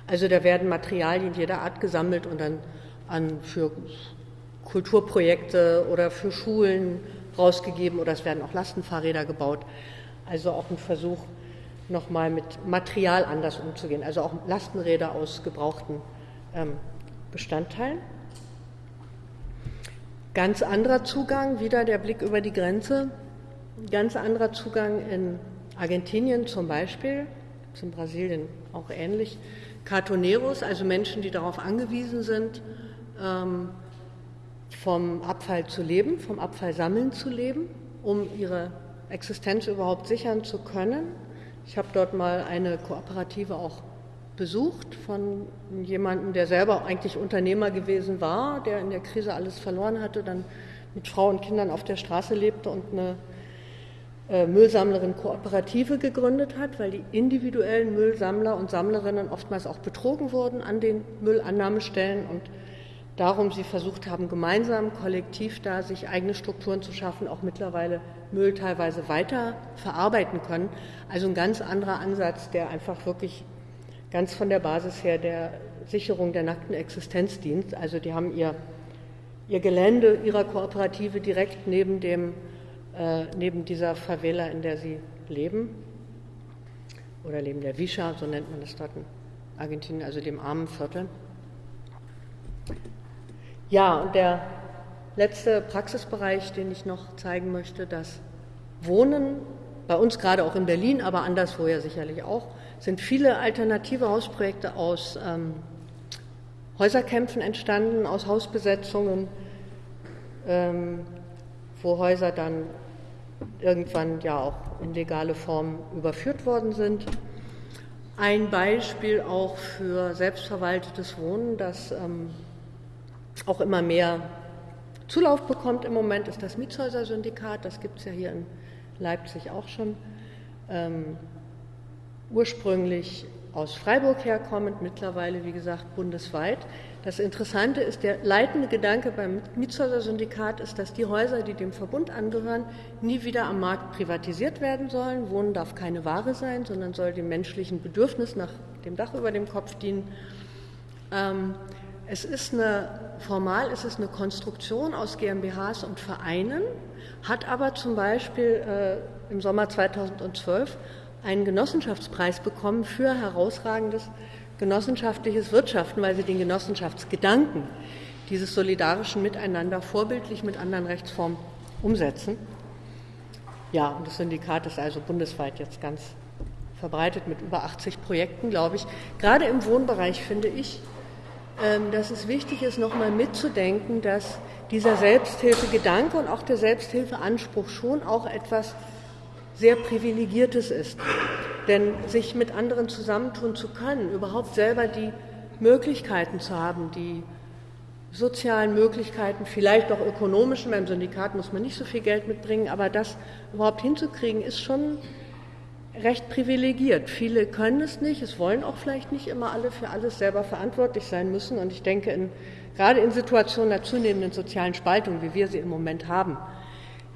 Speaker 1: Also da werden Materialien jeder Art gesammelt und dann an für Kulturprojekte oder für Schulen rausgegeben oder es werden auch Lastenfahrräder gebaut. Also auch ein Versuch, nochmal mit Material anders umzugehen. Also auch Lastenräder aus gebrauchten ähm, Bestandteilen. Ganz anderer Zugang, wieder der Blick über die Grenze ganz anderer Zugang in Argentinien zum Beispiel, in Brasilien auch ähnlich. Cartoneros, also Menschen, die darauf angewiesen sind, ähm, vom Abfall zu leben, vom Abfallsammeln zu leben, um ihre Existenz überhaupt sichern zu können. Ich habe dort mal eine Kooperative auch besucht von jemandem, der selber eigentlich Unternehmer gewesen war, der in der Krise alles verloren hatte, dann mit Frau und Kindern auf der Straße lebte und eine Müllsammlerin Kooperative gegründet hat, weil die individuellen Müllsammler und Sammlerinnen oftmals auch betrogen wurden an den Müllannahmestellen und darum sie versucht haben, gemeinsam, kollektiv da sich eigene Strukturen zu schaffen, auch mittlerweile Müll teilweise weiter verarbeiten können. Also ein ganz anderer Ansatz, der einfach wirklich ganz von der Basis her der Sicherung der nackten Existenz dient. Also die haben ihr, ihr Gelände ihrer Kooperative direkt neben dem äh, neben dieser Favela, in der sie leben, oder neben der Visha, so nennt man das dort in Argentinien, also dem armen Viertel. Ja, und der letzte Praxisbereich, den ich noch zeigen möchte, das Wohnen bei uns gerade auch in Berlin, aber anderswo ja sicherlich auch, sind viele alternative Hausprojekte aus ähm, Häuserkämpfen entstanden, aus Hausbesetzungen, ähm, wo Häuser dann irgendwann ja auch in legale Form überführt worden sind. Ein Beispiel auch für selbstverwaltetes Wohnen, das ähm, auch immer mehr Zulauf bekommt im Moment, ist das Mietshäuser-Syndikat. Das gibt es ja hier in Leipzig auch schon. Ähm, ursprünglich aus Freiburg herkommend, mittlerweile, wie gesagt, bundesweit. Das Interessante ist, der leitende Gedanke beim Mietshäuser-Syndikat ist, dass die Häuser, die dem Verbund angehören, nie wieder am Markt privatisiert werden sollen. Wohnen darf keine Ware sein, sondern soll dem menschlichen Bedürfnis nach dem Dach über dem Kopf dienen. Ähm, es ist eine, formal ist es eine Konstruktion aus GmbHs und Vereinen, hat aber zum Beispiel äh, im Sommer 2012 einen Genossenschaftspreis bekommen für herausragendes genossenschaftliches Wirtschaften, weil sie den Genossenschaftsgedanken dieses solidarischen Miteinander vorbildlich mit anderen Rechtsformen umsetzen. Ja, und das Syndikat ist also bundesweit jetzt ganz verbreitet mit über 80 Projekten, glaube ich. Gerade im Wohnbereich finde ich, ähm, dass es wichtig ist, nochmal mitzudenken, dass dieser Selbsthilfegedanke und auch der Selbsthilfeanspruch schon auch etwas sehr Privilegiertes ist. Denn sich mit anderen zusammentun zu können, überhaupt selber die Möglichkeiten zu haben, die sozialen Möglichkeiten, vielleicht auch ökonomischen, beim Syndikat muss man nicht so viel Geld mitbringen, aber das überhaupt hinzukriegen, ist schon recht privilegiert. Viele können es nicht, es wollen auch vielleicht nicht immer alle für alles selber verantwortlich sein müssen. Und ich denke, in, gerade in Situationen der zunehmenden sozialen Spaltung, wie wir sie im Moment haben,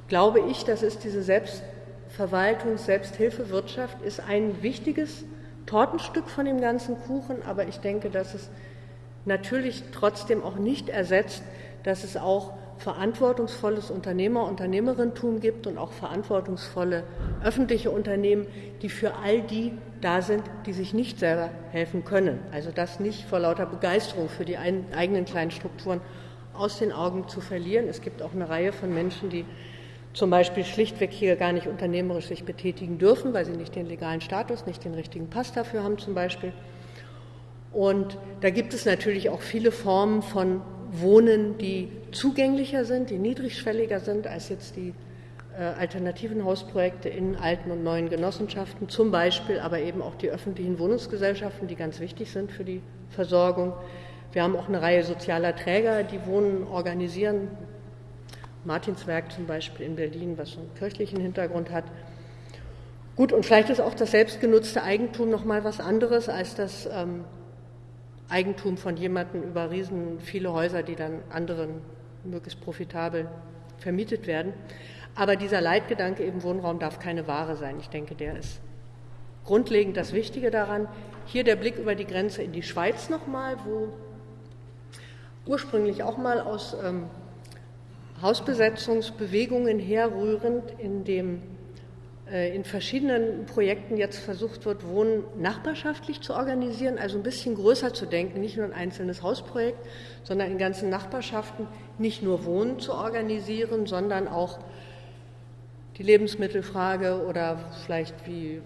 Speaker 1: glaube ich, dass es diese Selbst Verwaltungs-, Selbsthilfewirtschaft ist ein wichtiges Tortenstück von dem ganzen Kuchen, aber ich denke, dass es natürlich trotzdem auch nicht ersetzt, dass es auch verantwortungsvolles Unternehmer, Unternehmerinnentum gibt und auch verantwortungsvolle öffentliche Unternehmen, die für all die da sind, die sich nicht selber helfen können. Also das nicht vor lauter Begeisterung für die eigenen kleinen Strukturen aus den Augen zu verlieren. Es gibt auch eine Reihe von Menschen, die zum Beispiel schlichtweg hier gar nicht unternehmerisch sich betätigen dürfen, weil sie nicht den legalen Status, nicht den richtigen Pass dafür haben zum Beispiel. Und da gibt es natürlich auch viele Formen von Wohnen, die zugänglicher sind, die niedrigschwelliger sind als jetzt die äh, alternativen Hausprojekte in alten und neuen Genossenschaften, zum Beispiel aber eben auch die öffentlichen Wohnungsgesellschaften, die ganz wichtig sind für die Versorgung. Wir haben auch eine Reihe sozialer Träger, die Wohnen organisieren, Martinswerk zum Beispiel in Berlin, was einen kirchlichen Hintergrund hat. Gut, und vielleicht ist auch das selbstgenutzte Eigentum noch mal was anderes als das ähm, Eigentum von jemandem über riesen viele Häuser, die dann anderen möglichst profitabel vermietet werden. Aber dieser Leitgedanke eben Wohnraum darf keine Ware sein. Ich denke, der ist grundlegend das Wichtige daran. Hier der Blick über die Grenze in die Schweiz nochmal, wo ursprünglich auch mal aus ähm, Hausbesetzungsbewegungen herrührend, in dem äh, in verschiedenen Projekten jetzt versucht wird, Wohnen nachbarschaftlich zu organisieren, also ein bisschen größer zu denken, nicht nur ein einzelnes Hausprojekt, sondern in ganzen Nachbarschaften nicht nur Wohnen zu organisieren, sondern auch die Lebensmittelfrage oder vielleicht wie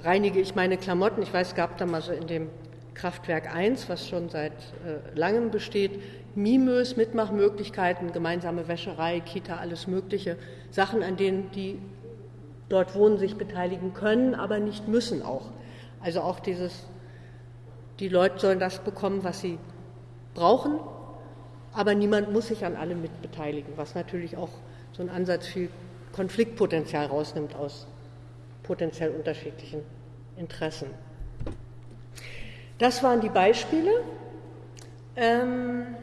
Speaker 1: reinige ich meine Klamotten. Ich weiß, es gab da mal so in dem Kraftwerk 1, was schon seit äh, langem besteht, Mimös, Mitmachmöglichkeiten, gemeinsame Wäscherei, Kita, alles Mögliche, Sachen, an denen die dort wohnen, sich beteiligen können, aber nicht müssen auch. Also auch dieses, die Leute sollen das bekommen, was sie brauchen, aber niemand muss sich an allem mitbeteiligen, was natürlich auch so ein Ansatz viel Konfliktpotenzial rausnimmt aus potenziell unterschiedlichen Interessen. Das waren die Beispiele. Ähm,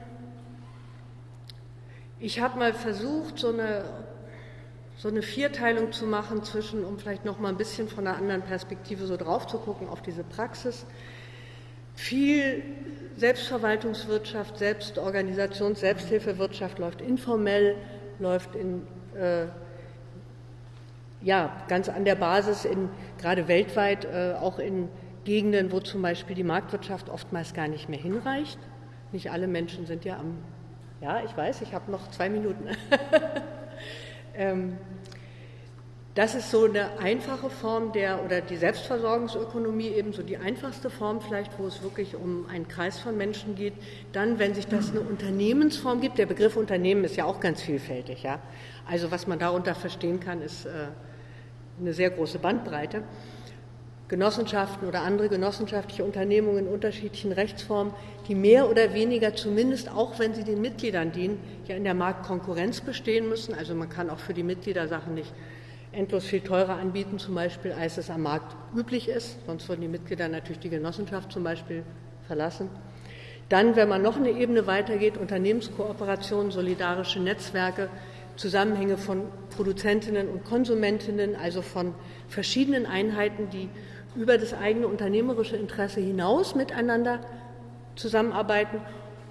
Speaker 1: ich habe mal versucht, so eine, so eine Vierteilung zu machen zwischen, um vielleicht noch mal ein bisschen von einer anderen Perspektive so drauf zu gucken auf diese Praxis. Viel Selbstverwaltungswirtschaft, Selbstorganisations-, Selbsthilfewirtschaft läuft informell, läuft in, äh, ja, ganz an der Basis, in, gerade weltweit, äh, auch in Gegenden, wo zum Beispiel die Marktwirtschaft oftmals gar nicht mehr hinreicht. Nicht alle Menschen sind ja am ja, ich weiß, ich habe noch zwei Minuten. ähm, das ist so eine einfache Form der, oder die Selbstversorgungsökonomie eben so die einfachste Form vielleicht, wo es wirklich um einen Kreis von Menschen geht. Dann, wenn sich das eine Unternehmensform gibt, der Begriff Unternehmen ist ja auch ganz vielfältig, ja. Also was man darunter verstehen kann, ist äh, eine sehr große Bandbreite. Genossenschaften oder andere genossenschaftliche Unternehmungen in unterschiedlichen Rechtsformen, die mehr oder weniger zumindest auch, wenn sie den Mitgliedern dienen, ja in der Marktkonkurrenz bestehen müssen. Also man kann auch für die Mitglieder Sachen nicht endlos viel teurer anbieten, zum Beispiel, als es am Markt üblich ist. Sonst würden die Mitglieder natürlich die Genossenschaft zum Beispiel verlassen. Dann, wenn man noch eine Ebene weitergeht, Unternehmenskooperationen, solidarische Netzwerke, Zusammenhänge von Produzentinnen und Konsumentinnen, also von verschiedenen Einheiten, die über das eigene unternehmerische Interesse hinaus miteinander zusammenarbeiten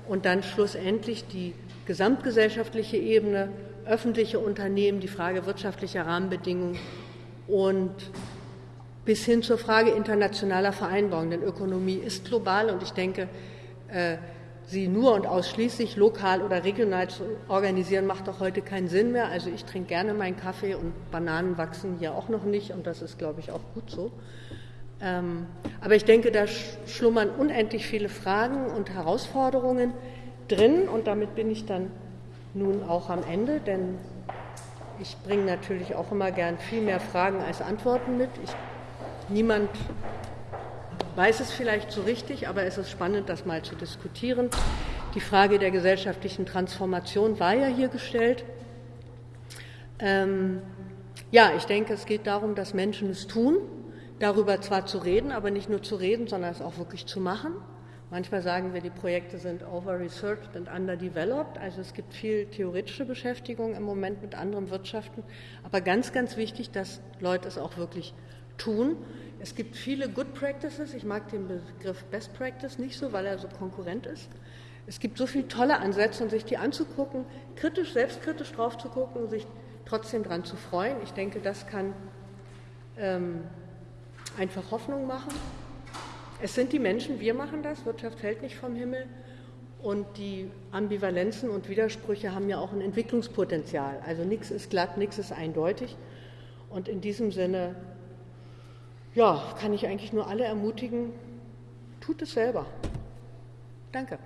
Speaker 1: und dann schlussendlich die gesamtgesellschaftliche Ebene öffentliche Unternehmen, die Frage wirtschaftlicher Rahmenbedingungen und bis hin zur Frage internationaler Vereinbarungen. Denn Ökonomie ist global und ich denke, äh, sie nur und ausschließlich lokal oder regional zu organisieren, macht doch heute keinen Sinn mehr. Also ich trinke gerne meinen Kaffee und Bananen wachsen hier auch noch nicht und das ist, glaube ich, auch gut so. Ähm, aber ich denke, da schlummern unendlich viele Fragen und Herausforderungen drin und damit bin ich dann nun auch am Ende, denn ich bringe natürlich auch immer gern viel mehr Fragen als Antworten mit. Ich, niemand weiß es vielleicht so richtig, aber es ist spannend, das mal zu diskutieren. Die Frage der gesellschaftlichen Transformation war ja hier gestellt. Ähm, ja, ich denke, es geht darum, dass Menschen es tun, darüber zwar zu reden, aber nicht nur zu reden, sondern es auch wirklich zu machen. Manchmal sagen wir, die Projekte sind over-researched und underdeveloped. Also es gibt viel theoretische Beschäftigung im Moment mit anderen Wirtschaften. Aber ganz, ganz wichtig, dass Leute es auch wirklich tun. Es gibt viele Good Practices. Ich mag den Begriff Best Practice nicht so, weil er so konkurrent ist. Es gibt so viele tolle Ansätze und sich die anzugucken, kritisch, selbstkritisch drauf zu gucken, sich trotzdem daran zu freuen. Ich denke, das kann ähm, einfach Hoffnung machen. Es sind die Menschen, wir machen das, Wirtschaft fällt nicht vom Himmel. Und die Ambivalenzen und Widersprüche haben ja auch ein Entwicklungspotenzial. Also nichts ist glatt, nichts ist eindeutig. Und in diesem Sinne, ja, kann ich eigentlich nur alle ermutigen, tut es selber. Danke.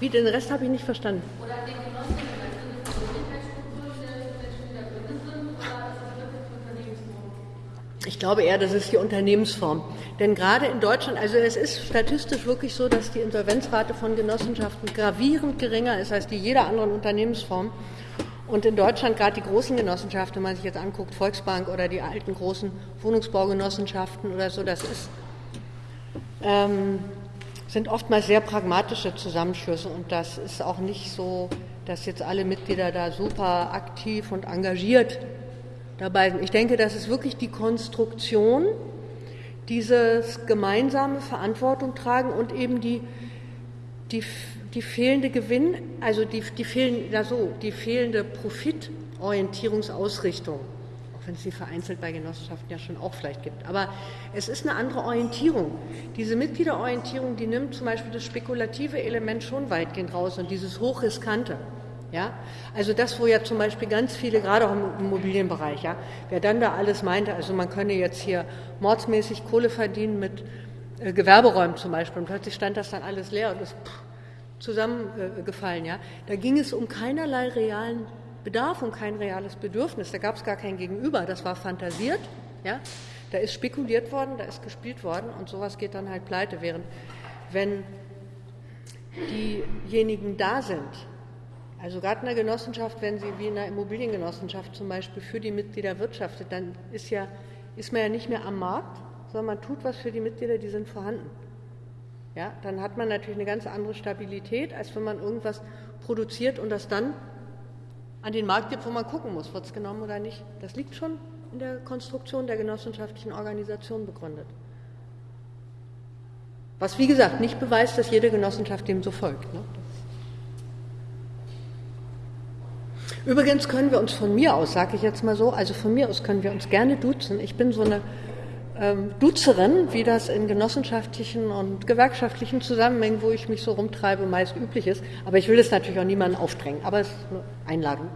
Speaker 1: Wie, den Rest habe ich nicht verstanden. Ich glaube eher, das ist die Unternehmensform. Denn gerade in Deutschland, also es ist statistisch wirklich so, dass die Insolvenzrate von Genossenschaften gravierend geringer ist als die jeder anderen Unternehmensform. Und in Deutschland gerade die großen Genossenschaften, wenn man sich jetzt anguckt, Volksbank oder die alten großen Wohnungsbaugenossenschaften oder so, das ist ähm, sind oftmals sehr pragmatische Zusammenschlüsse und das ist auch nicht so, dass jetzt alle Mitglieder da super aktiv und engagiert dabei sind. Ich denke, das ist wirklich die Konstruktion, dieses gemeinsame Verantwortung tragen und eben die, die, die fehlende Gewinn, also die, die, fehlen, ja die fehlende Profitorientierungsausrichtung wenn es sie vereinzelt bei Genossenschaften ja schon auch vielleicht gibt. Aber es ist eine andere Orientierung. Diese Mitgliederorientierung, die nimmt zum Beispiel das spekulative Element schon weitgehend raus und dieses hochriskante. Ja, also das, wo ja zum Beispiel ganz viele, gerade auch im Immobilienbereich, ja, wer dann da alles meinte, also man könne jetzt hier mordsmäßig Kohle verdienen mit äh, Gewerberäumen zum Beispiel und plötzlich stand das dann alles leer und ist zusammengefallen, ja. Da ging es um keinerlei realen Bedarf und kein reales Bedürfnis. Da gab es gar kein Gegenüber. Das war fantasiert. Ja? Da ist spekuliert worden, da ist gespielt worden und sowas geht dann halt pleite. Während wenn diejenigen da sind, also gerade in der Genossenschaft, wenn sie wie in einer Immobiliengenossenschaft zum Beispiel für die Mitglieder wirtschaftet, dann ist, ja, ist man ja nicht mehr am Markt, sondern man tut was für die Mitglieder, die sind vorhanden. Ja, dann hat man natürlich eine ganz andere Stabilität, als wenn man irgendwas produziert und das dann an den Markt gibt, wo man gucken muss, wird es genommen oder nicht. Das liegt schon in der Konstruktion der genossenschaftlichen Organisation begründet. Was, wie gesagt, nicht beweist, dass jede Genossenschaft dem so folgt. Ne? Übrigens können wir uns von mir aus, sage ich jetzt mal so, also von mir aus können wir uns gerne duzen. Ich bin so eine ähm, Duzerin, wie das in genossenschaftlichen und gewerkschaftlichen Zusammenhängen, wo ich mich so rumtreibe, meist üblich ist. Aber ich will es natürlich auch niemandem aufdrängen. Aber es ist eine Einladung.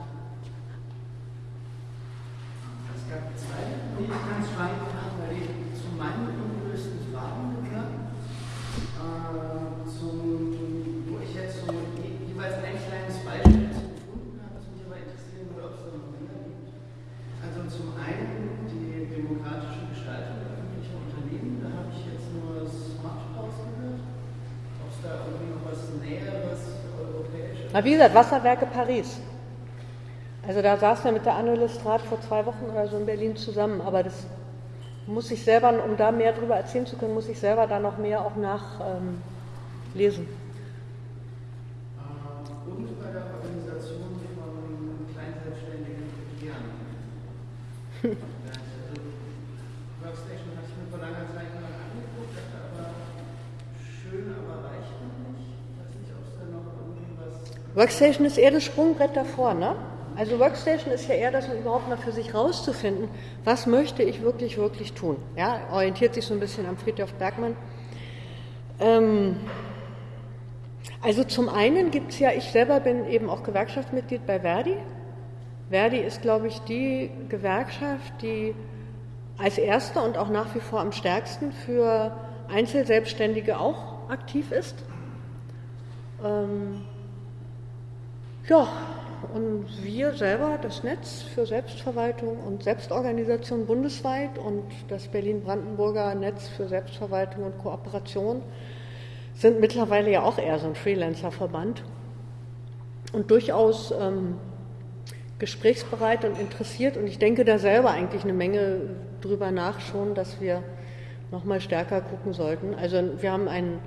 Speaker 1: Na, wie gesagt, Wasserwerke Paris. Also da saßen wir mit der Anne Lestrat vor zwei Wochen oder so in Berlin zusammen, aber das muss ich selber, um da mehr darüber erzählen zu können, muss ich selber da noch mehr auch nachlesen. Ähm,
Speaker 2: Und bei der Organisation von Kleinselbstständigen Jan.
Speaker 1: Workstation ist eher das Sprungbrett davor, ne? Also Workstation ist ja eher das, um überhaupt mal für sich rauszufinden, was möchte ich wirklich, wirklich tun. Ja, orientiert sich so ein bisschen am Friedhof Bergmann. Ähm, also zum einen gibt es ja, ich selber bin eben auch Gewerkschaftsmitglied bei Verdi. Verdi ist, glaube ich, die Gewerkschaft, die als erste und auch nach wie vor am stärksten für Einzelselbstständige auch aktiv ist. Ähm, ja, und wir selber, das Netz für Selbstverwaltung und Selbstorganisation bundesweit und das Berlin-Brandenburger Netz für Selbstverwaltung und Kooperation sind mittlerweile ja auch eher so ein Freelancer-Verband und durchaus ähm, gesprächsbereit und interessiert. Und ich denke da selber eigentlich eine Menge drüber nach schon, dass wir noch mal stärker gucken sollten. Also wir haben einen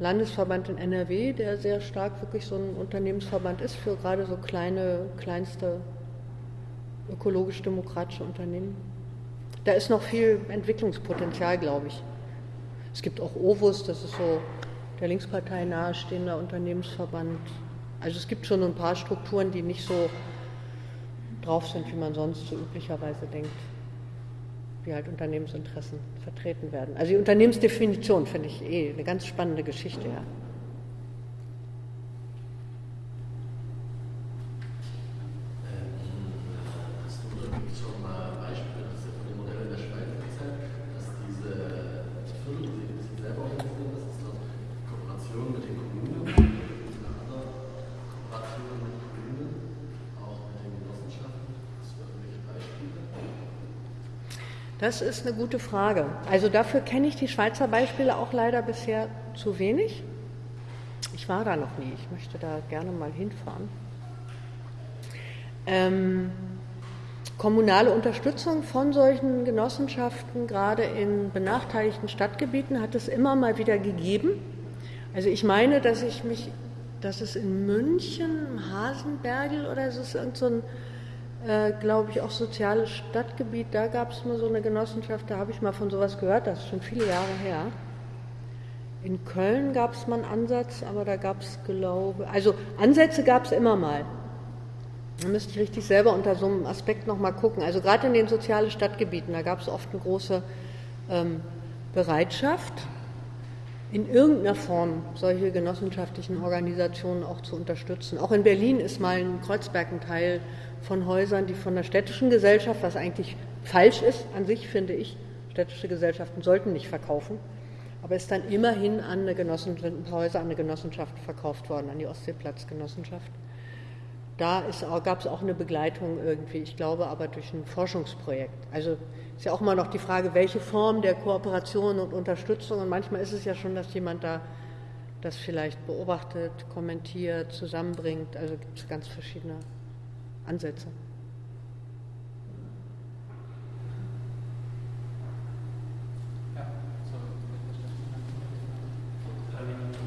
Speaker 1: Landesverband in NRW, der sehr stark wirklich so ein Unternehmensverband ist für gerade so kleine, kleinste ökologisch-demokratische Unternehmen. Da ist noch viel Entwicklungspotenzial, glaube ich. Es gibt auch OVUS, das ist so der Linkspartei nahestehender Unternehmensverband. Also es gibt schon ein paar Strukturen, die nicht so drauf sind, wie man sonst so üblicherweise denkt wie halt Unternehmensinteressen vertreten werden. Also die Unternehmensdefinition finde ich eh eine ganz spannende Geschichte, ja. Das ist eine gute Frage. Also dafür kenne ich die Schweizer Beispiele auch leider bisher zu wenig. Ich war da noch nie. Ich möchte da gerne mal hinfahren. Ähm, kommunale Unterstützung von solchen Genossenschaften, gerade in benachteiligten Stadtgebieten, hat es immer mal wieder gegeben. Also ich meine, dass ich mich, dass es in München, Hasenbergel oder so ist irgend so ein äh, glaube ich, auch soziales Stadtgebiet. Da gab es mal so eine Genossenschaft, da habe ich mal von sowas gehört, das ist schon viele Jahre her. In Köln gab es mal einen Ansatz, aber da gab es, glaube also Ansätze gab es immer mal. Da müsste ich richtig selber unter so einem Aspekt nochmal gucken. Also gerade in den sozialen Stadtgebieten, da gab es oft eine große ähm, Bereitschaft, in irgendeiner Form solche genossenschaftlichen Organisationen auch zu unterstützen. Auch in Berlin ist mal in Kreuzberg ein Teil von Häusern, die von der städtischen Gesellschaft, was eigentlich falsch ist an sich, finde ich, städtische Gesellschaften sollten nicht verkaufen, aber ist dann immerhin an eine Genossenschaft, Häuser an eine Genossenschaft verkauft worden, an die Ostseeplatzgenossenschaft. Da gab es auch eine Begleitung irgendwie, ich glaube aber durch ein Forschungsprojekt. Also ist ja auch immer noch die Frage, welche Form der Kooperation und Unterstützung. Und manchmal ist es ja schon, dass jemand da das vielleicht beobachtet, kommentiert, zusammenbringt. Also gibt es ganz verschiedene Ansätze.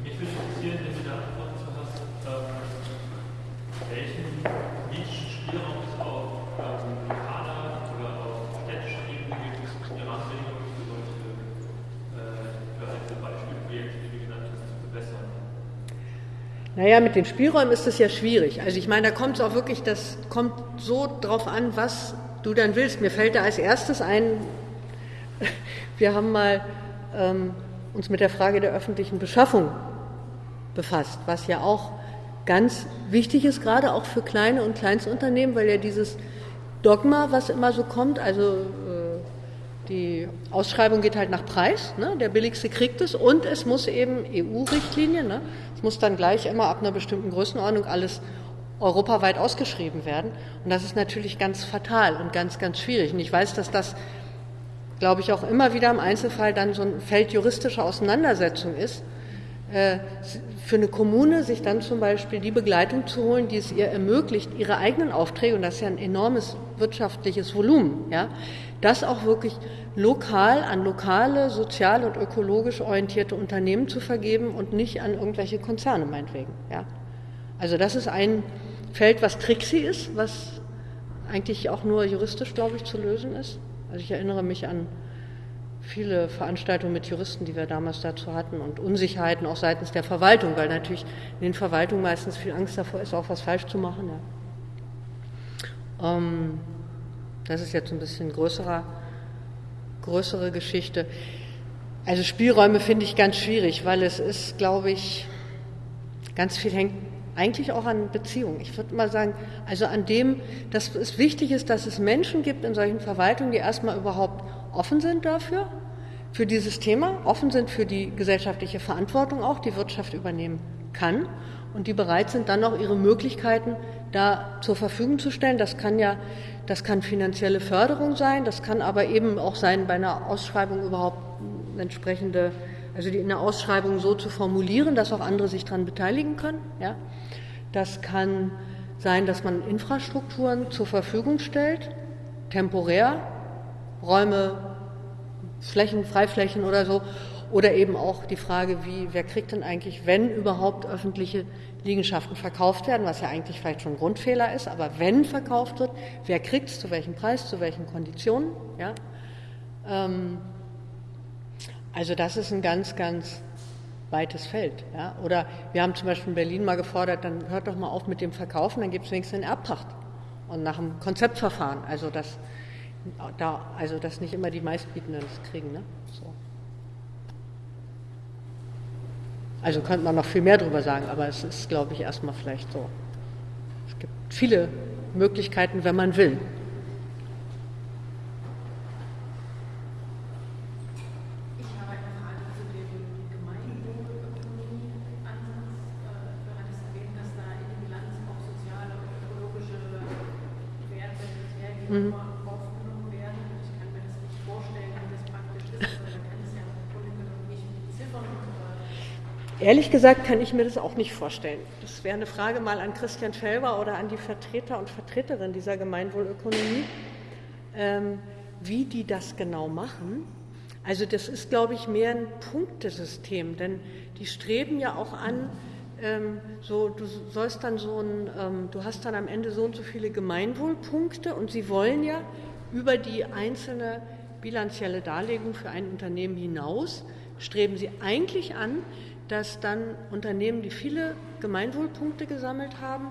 Speaker 3: Mich würde interessieren, wenn du da Antworten zu hast, ähm, welchen politischen
Speaker 1: Naja, mit den Spielräumen ist es ja schwierig. Also ich meine, da kommt es auch wirklich, das kommt so drauf an, was du dann willst. Mir fällt da als erstes ein, wir haben mal ähm, uns mit der Frage der öffentlichen Beschaffung befasst, was ja auch ganz wichtig ist, gerade auch für kleine und Kleinstunternehmen, weil ja dieses Dogma, was immer so kommt, also äh, die Ausschreibung geht halt nach Preis, ne? der billigste kriegt es und es muss eben EU-Richtlinien, ne? Muss dann gleich immer ab einer bestimmten Größenordnung alles europaweit ausgeschrieben werden. Und das ist natürlich ganz fatal und ganz, ganz schwierig. Und ich weiß, dass das, glaube ich, auch immer wieder im Einzelfall dann so ein Feld juristischer Auseinandersetzung ist, äh, für eine Kommune sich dann zum Beispiel die Begleitung zu holen, die es ihr ermöglicht, ihre eigenen Aufträge, und das ist ja ein enormes wirtschaftliches Volumen, ja, das auch wirklich lokal an lokale, sozial und ökologisch orientierte Unternehmen zu vergeben und nicht an irgendwelche Konzerne meinetwegen. Ja. Also das ist ein Feld, was tricksy ist, was eigentlich auch nur juristisch, glaube ich, zu lösen ist. Also ich erinnere mich an viele Veranstaltungen mit Juristen, die wir damals dazu hatten und Unsicherheiten auch seitens der Verwaltung, weil natürlich in den Verwaltungen meistens viel Angst davor ist, auch was falsch zu machen. Ja. Ähm, das ist jetzt ein bisschen größerer, größere Geschichte. Also Spielräume finde ich ganz schwierig, weil es ist, glaube ich, ganz viel hängt eigentlich auch an Beziehungen. Ich würde mal sagen, also an dem, dass es wichtig ist, dass es Menschen gibt in solchen Verwaltungen, die erstmal überhaupt offen sind dafür, für dieses Thema, offen sind für die gesellschaftliche Verantwortung auch, die Wirtschaft übernehmen kann und die bereit sind, dann auch ihre Möglichkeiten da zur Verfügung zu stellen. Das kann ja, das kann finanzielle Förderung sein, das kann aber eben auch sein, bei einer Ausschreibung überhaupt eine entsprechende, also die in der Ausschreibung so zu formulieren, dass auch andere sich daran beteiligen können. Ja. Das kann sein, dass man Infrastrukturen zur Verfügung stellt, temporär, Räume, Flächen, Freiflächen oder so. Oder eben auch die Frage, wie, wer kriegt denn eigentlich, wenn überhaupt öffentliche Liegenschaften verkauft werden, was ja eigentlich vielleicht schon ein Grundfehler ist, aber wenn verkauft wird, wer kriegt es, zu welchem Preis, zu welchen Konditionen. Ja? Ähm, also das ist ein ganz, ganz weites Feld. Ja? Oder wir haben zum Beispiel in Berlin mal gefordert, dann hört doch mal auf mit dem Verkaufen, dann gibt es wenigstens eine Erbpacht und nach einem Konzeptverfahren. Also dass, da, also dass nicht immer die Meistbietenden das kriegen. Ne? So. Also könnte man noch viel mehr darüber sagen, aber es ist, glaube ich, erstmal vielleicht so. Es gibt viele Möglichkeiten, wenn man will.
Speaker 2: Mhm. aufgenommen werden. Ich kann mir das nicht vorstellen, wie das praktisch ist, aber man kann es ja im Grunde genommen nicht beziffern.
Speaker 1: Ehrlich gesagt kann ich mir das auch nicht vorstellen. Das wäre eine Frage mal an Christian Felber oder an die Vertreter und Vertreterinnen dieser Gemeinwohlökonomie, ähm, wie die das genau machen. Also das ist, glaube ich, mehr ein Punktesystem, denn die streben ja auch an, ähm, so, du sollst dann so ein, ähm, du hast dann am Ende so und so viele Gemeinwohlpunkte und sie wollen ja über die einzelne bilanzielle Darlegung für ein Unternehmen hinaus, streben sie eigentlich an, dass dann Unternehmen, die viele Gemeinwohlpunkte gesammelt haben,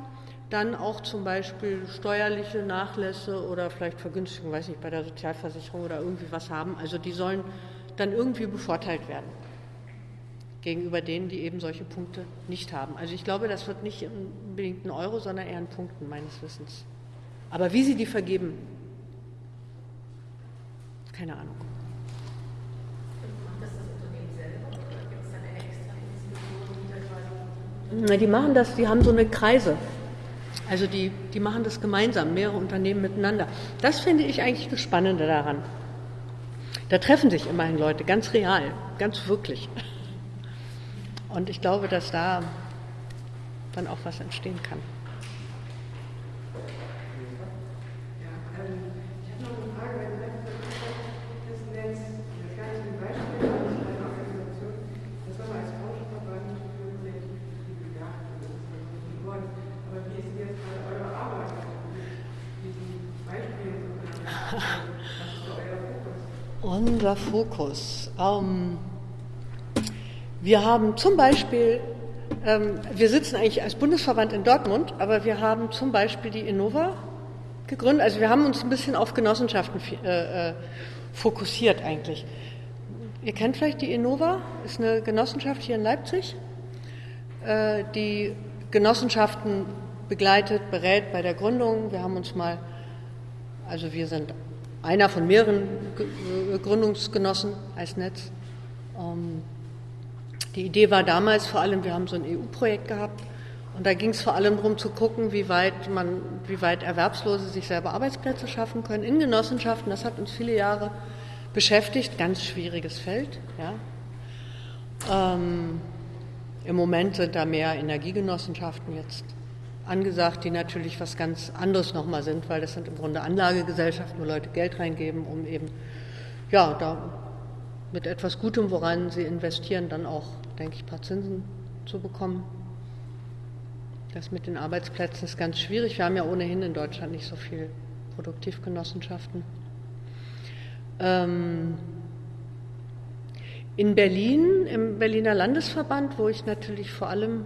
Speaker 1: dann auch zum Beispiel steuerliche Nachlässe oder vielleicht Vergünstigung, weiß nicht, bei der Sozialversicherung oder irgendwie was haben. Also die sollen dann irgendwie bevorteilt werden gegenüber denen, die eben solche Punkte nicht haben. Also ich glaube, das wird nicht unbedingt ein Euro, sondern eher ein Punkten meines Wissens. Aber wie sie die vergeben, keine Ahnung. Na, die machen das, die haben so eine Kreise. Also die, die machen das gemeinsam, mehrere Unternehmen miteinander. Das finde ich eigentlich das Spannende daran. Da treffen sich immerhin Leute, ganz real, ganz wirklich. Und ich glaube, dass da dann auch was entstehen kann. Unser Fokus. Ähm, wir haben zum Beispiel Ähm, wir sitzen eigentlich als Bundesverband in Dortmund, aber wir haben zum Beispiel die Innova gegründet. Also wir haben uns ein bisschen auf Genossenschaften äh, äh, fokussiert eigentlich. Ihr kennt vielleicht die Innova, ist eine Genossenschaft hier in Leipzig, äh, die Genossenschaften begleitet, berät bei der Gründung. Wir haben uns mal, also wir sind einer von mehreren Gründungsgenossen als Netz. Ähm, die Idee war damals vor allem, wir haben so ein EU-Projekt gehabt und da ging es vor allem darum zu gucken, wie weit man, wie weit Erwerbslose sich selber Arbeitsplätze schaffen können in Genossenschaften. Das hat uns viele Jahre beschäftigt, ganz schwieriges Feld. Ja. Ähm, Im Moment sind da mehr Energiegenossenschaften jetzt angesagt, die natürlich was ganz anderes nochmal sind, weil das sind im Grunde Anlagegesellschaften, wo Leute Geld reingeben, um eben ja, da mit etwas Gutem, woran sie investieren, dann auch, denke ich, ein paar Zinsen zu bekommen. Das mit den Arbeitsplätzen ist ganz schwierig. Wir haben ja ohnehin in Deutschland nicht so viele Produktivgenossenschaften. Ähm, in Berlin, im Berliner Landesverband, wo ich natürlich vor allem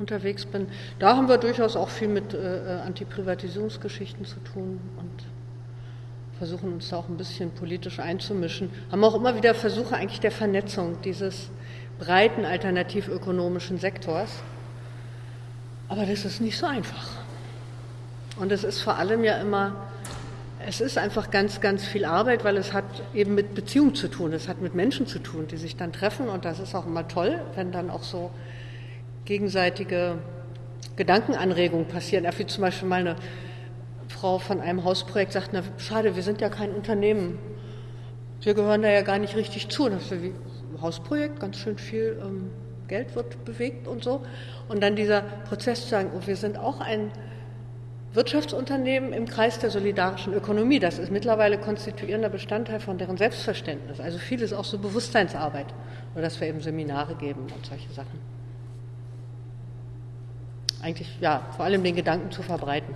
Speaker 1: unterwegs bin, da haben wir durchaus auch viel mit äh, äh Antiprivatisierungsgeschichten zu tun und versuchen uns da auch ein bisschen politisch einzumischen, haben auch immer wieder Versuche eigentlich der Vernetzung dieses breiten alternativökonomischen Sektors. Aber das ist nicht so einfach. Und es ist vor allem ja immer, es ist einfach ganz, ganz viel Arbeit, weil es hat eben mit Beziehungen zu tun, es hat mit Menschen zu tun, die sich dann treffen. Und das ist auch immer toll, wenn dann auch so gegenseitige Gedankenanregungen passieren. Wie zum Beispiel mal eine Frau von einem Hausprojekt sagt, na schade, wir sind ja kein Unternehmen. Wir gehören da ja gar nicht richtig zu. Und das wie Hausprojekt, ganz schön viel ähm, Geld wird bewegt und so. Und dann dieser Prozess zu sagen, oh, wir sind auch ein Wirtschaftsunternehmen im Kreis der solidarischen Ökonomie. Das ist mittlerweile konstituierender Bestandteil von deren Selbstverständnis. Also vieles auch so Bewusstseinsarbeit. Oder dass wir eben Seminare geben und solche Sachen. Eigentlich, ja, vor allem den Gedanken zu verbreiten.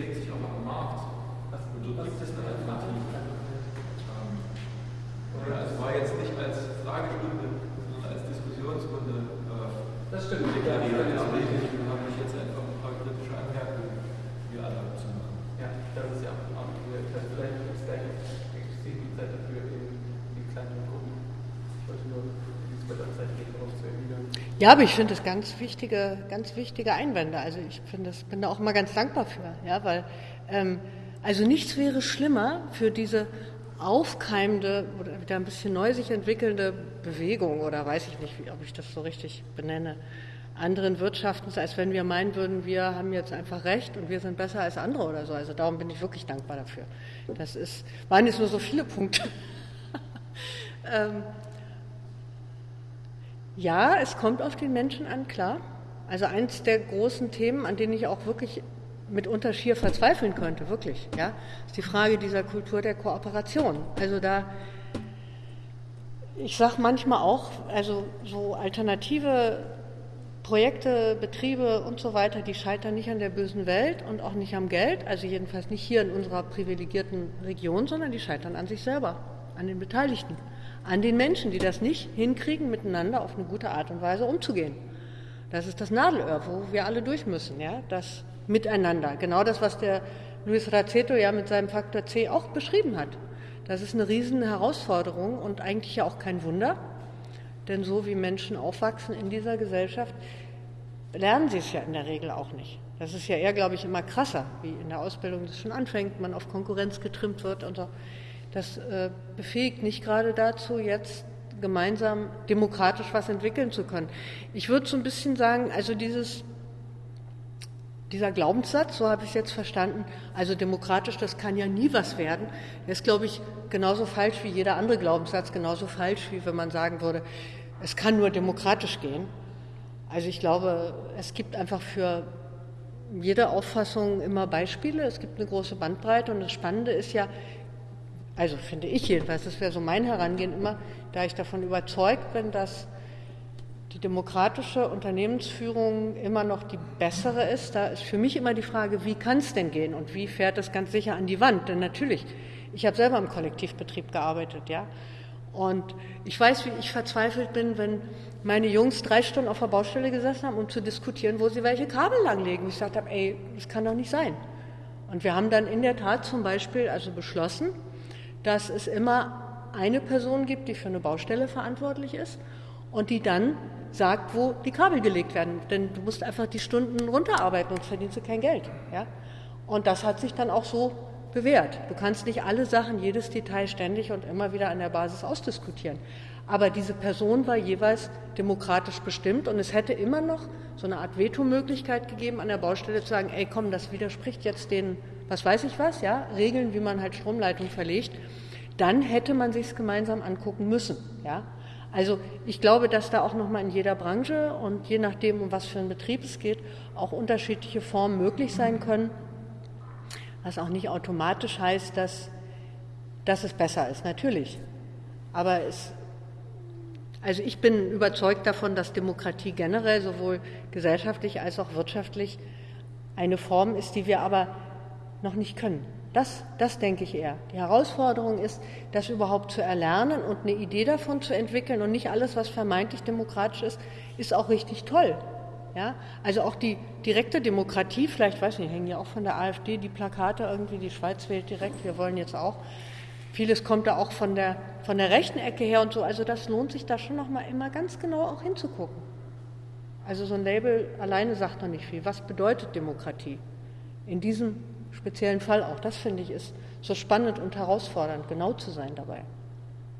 Speaker 3: bewegt sich auch am Markt. Das
Speaker 4: bedeutet, das eine Alternative. Oder es war jetzt nicht als Fragestunde, sondern als Diskussionsrunde äh, das stimmt, deklariert. Ja, ja.
Speaker 1: Ja, aber ich finde das ganz wichtige, ganz wichtige Einwände. Also ich finde das, bin da auch immer ganz dankbar für, ja, weil ähm, also nichts wäre schlimmer für diese aufkeimende oder wieder ein bisschen neu sich entwickelnde Bewegung oder weiß ich nicht, ob ich das so richtig benenne, anderen Wirtschaftens, als wenn wir meinen würden, wir haben jetzt einfach recht und wir sind besser als andere oder so. Also darum bin ich wirklich dankbar dafür. Das ist, waren jetzt nur so viele Punkte. ähm, ja, es kommt auf den Menschen an, klar. Also eins der großen Themen, an denen ich auch wirklich mitunter schier verzweifeln könnte, wirklich, ja, ist die Frage dieser Kultur der Kooperation. Also da, ich sage manchmal auch, also so alternative Projekte, Betriebe und so weiter, die scheitern nicht an der bösen Welt und auch nicht am Geld, also jedenfalls nicht hier in unserer privilegierten Region, sondern die scheitern an sich selber, an den Beteiligten, an den Menschen, die das nicht hinkriegen, miteinander auf eine gute Art und Weise umzugehen. Das ist das Nadelöhr, wo wir alle durch müssen, ja, das miteinander. Genau das, was der Luis Raceto ja mit seinem Faktor C auch beschrieben hat. Das ist eine riesen Herausforderung und eigentlich ja auch kein Wunder, denn so wie Menschen aufwachsen in dieser Gesellschaft, lernen sie es ja in der Regel auch nicht. Das ist ja eher, glaube ich, immer krasser, wie in der Ausbildung das schon anfängt, man auf Konkurrenz getrimmt wird und so. Das äh, befähigt nicht gerade dazu, jetzt gemeinsam demokratisch was entwickeln zu können. Ich würde so ein bisschen sagen, also dieses dieser Glaubenssatz, so habe ich es jetzt verstanden, also demokratisch, das kann ja nie was werden, ist, glaube ich, genauso falsch wie jeder andere Glaubenssatz, genauso falsch wie wenn man sagen würde, es kann nur demokratisch gehen. Also ich glaube, es gibt einfach für jede Auffassung immer Beispiele, es gibt eine große Bandbreite und das Spannende ist ja, also finde ich jedenfalls, das wäre so mein Herangehen immer, da ich davon überzeugt bin, dass die demokratische Unternehmensführung immer noch die bessere ist, da ist für mich immer die Frage, wie kann es denn gehen und wie fährt es ganz sicher an die Wand? Denn natürlich, ich habe selber im Kollektivbetrieb gearbeitet, ja. Und ich weiß, wie ich verzweifelt bin, wenn meine Jungs drei Stunden auf der Baustelle gesessen haben, um zu diskutieren, wo sie welche Kabel langlegen. Ich sagte, ey, das kann doch nicht sein. Und wir haben dann in der Tat zum Beispiel also beschlossen, dass es immer eine Person gibt, die für eine Baustelle verantwortlich ist und die dann sagt, wo die Kabel gelegt werden. Denn du musst einfach die Stunden runterarbeiten und verdienst du kein Geld. Ja? Und das hat sich dann auch so bewährt. Du kannst nicht alle Sachen, jedes Detail ständig und immer wieder an der Basis ausdiskutieren. Aber diese Person war jeweils demokratisch bestimmt und es hätte immer noch so eine Art Vetomöglichkeit gegeben, an der Baustelle zu sagen, ey komm, das widerspricht jetzt den, was weiß ich was, ja, Regeln, wie man halt Stromleitung verlegt. Dann hätte man sich es gemeinsam angucken müssen. Ja? Also ich glaube, dass da auch nochmal in jeder Branche und je nachdem, um was für einen Betrieb es geht, auch unterschiedliche Formen möglich sein können, was auch nicht automatisch heißt, dass, dass es besser ist, natürlich. Aber es, also ich bin überzeugt davon, dass Demokratie generell sowohl gesellschaftlich als auch wirtschaftlich eine Form ist, die wir aber noch nicht können. Das, das denke ich eher. Die Herausforderung ist, das überhaupt zu erlernen und eine Idee davon zu entwickeln. Und nicht alles, was vermeintlich demokratisch ist, ist auch richtig toll. Ja? Also auch die direkte Demokratie, vielleicht weiß ich nicht, hängen ja auch von der AfD die Plakate irgendwie, die Schweiz wählt direkt, wir wollen jetzt auch. Vieles kommt da auch von der, von der rechten Ecke her und so. Also das lohnt sich da schon noch mal immer ganz genau auch hinzugucken. Also so ein Label alleine sagt noch nicht viel. Was bedeutet Demokratie? In diesem speziellen Fall auch. Das finde ich ist so spannend und herausfordernd, genau zu sein dabei.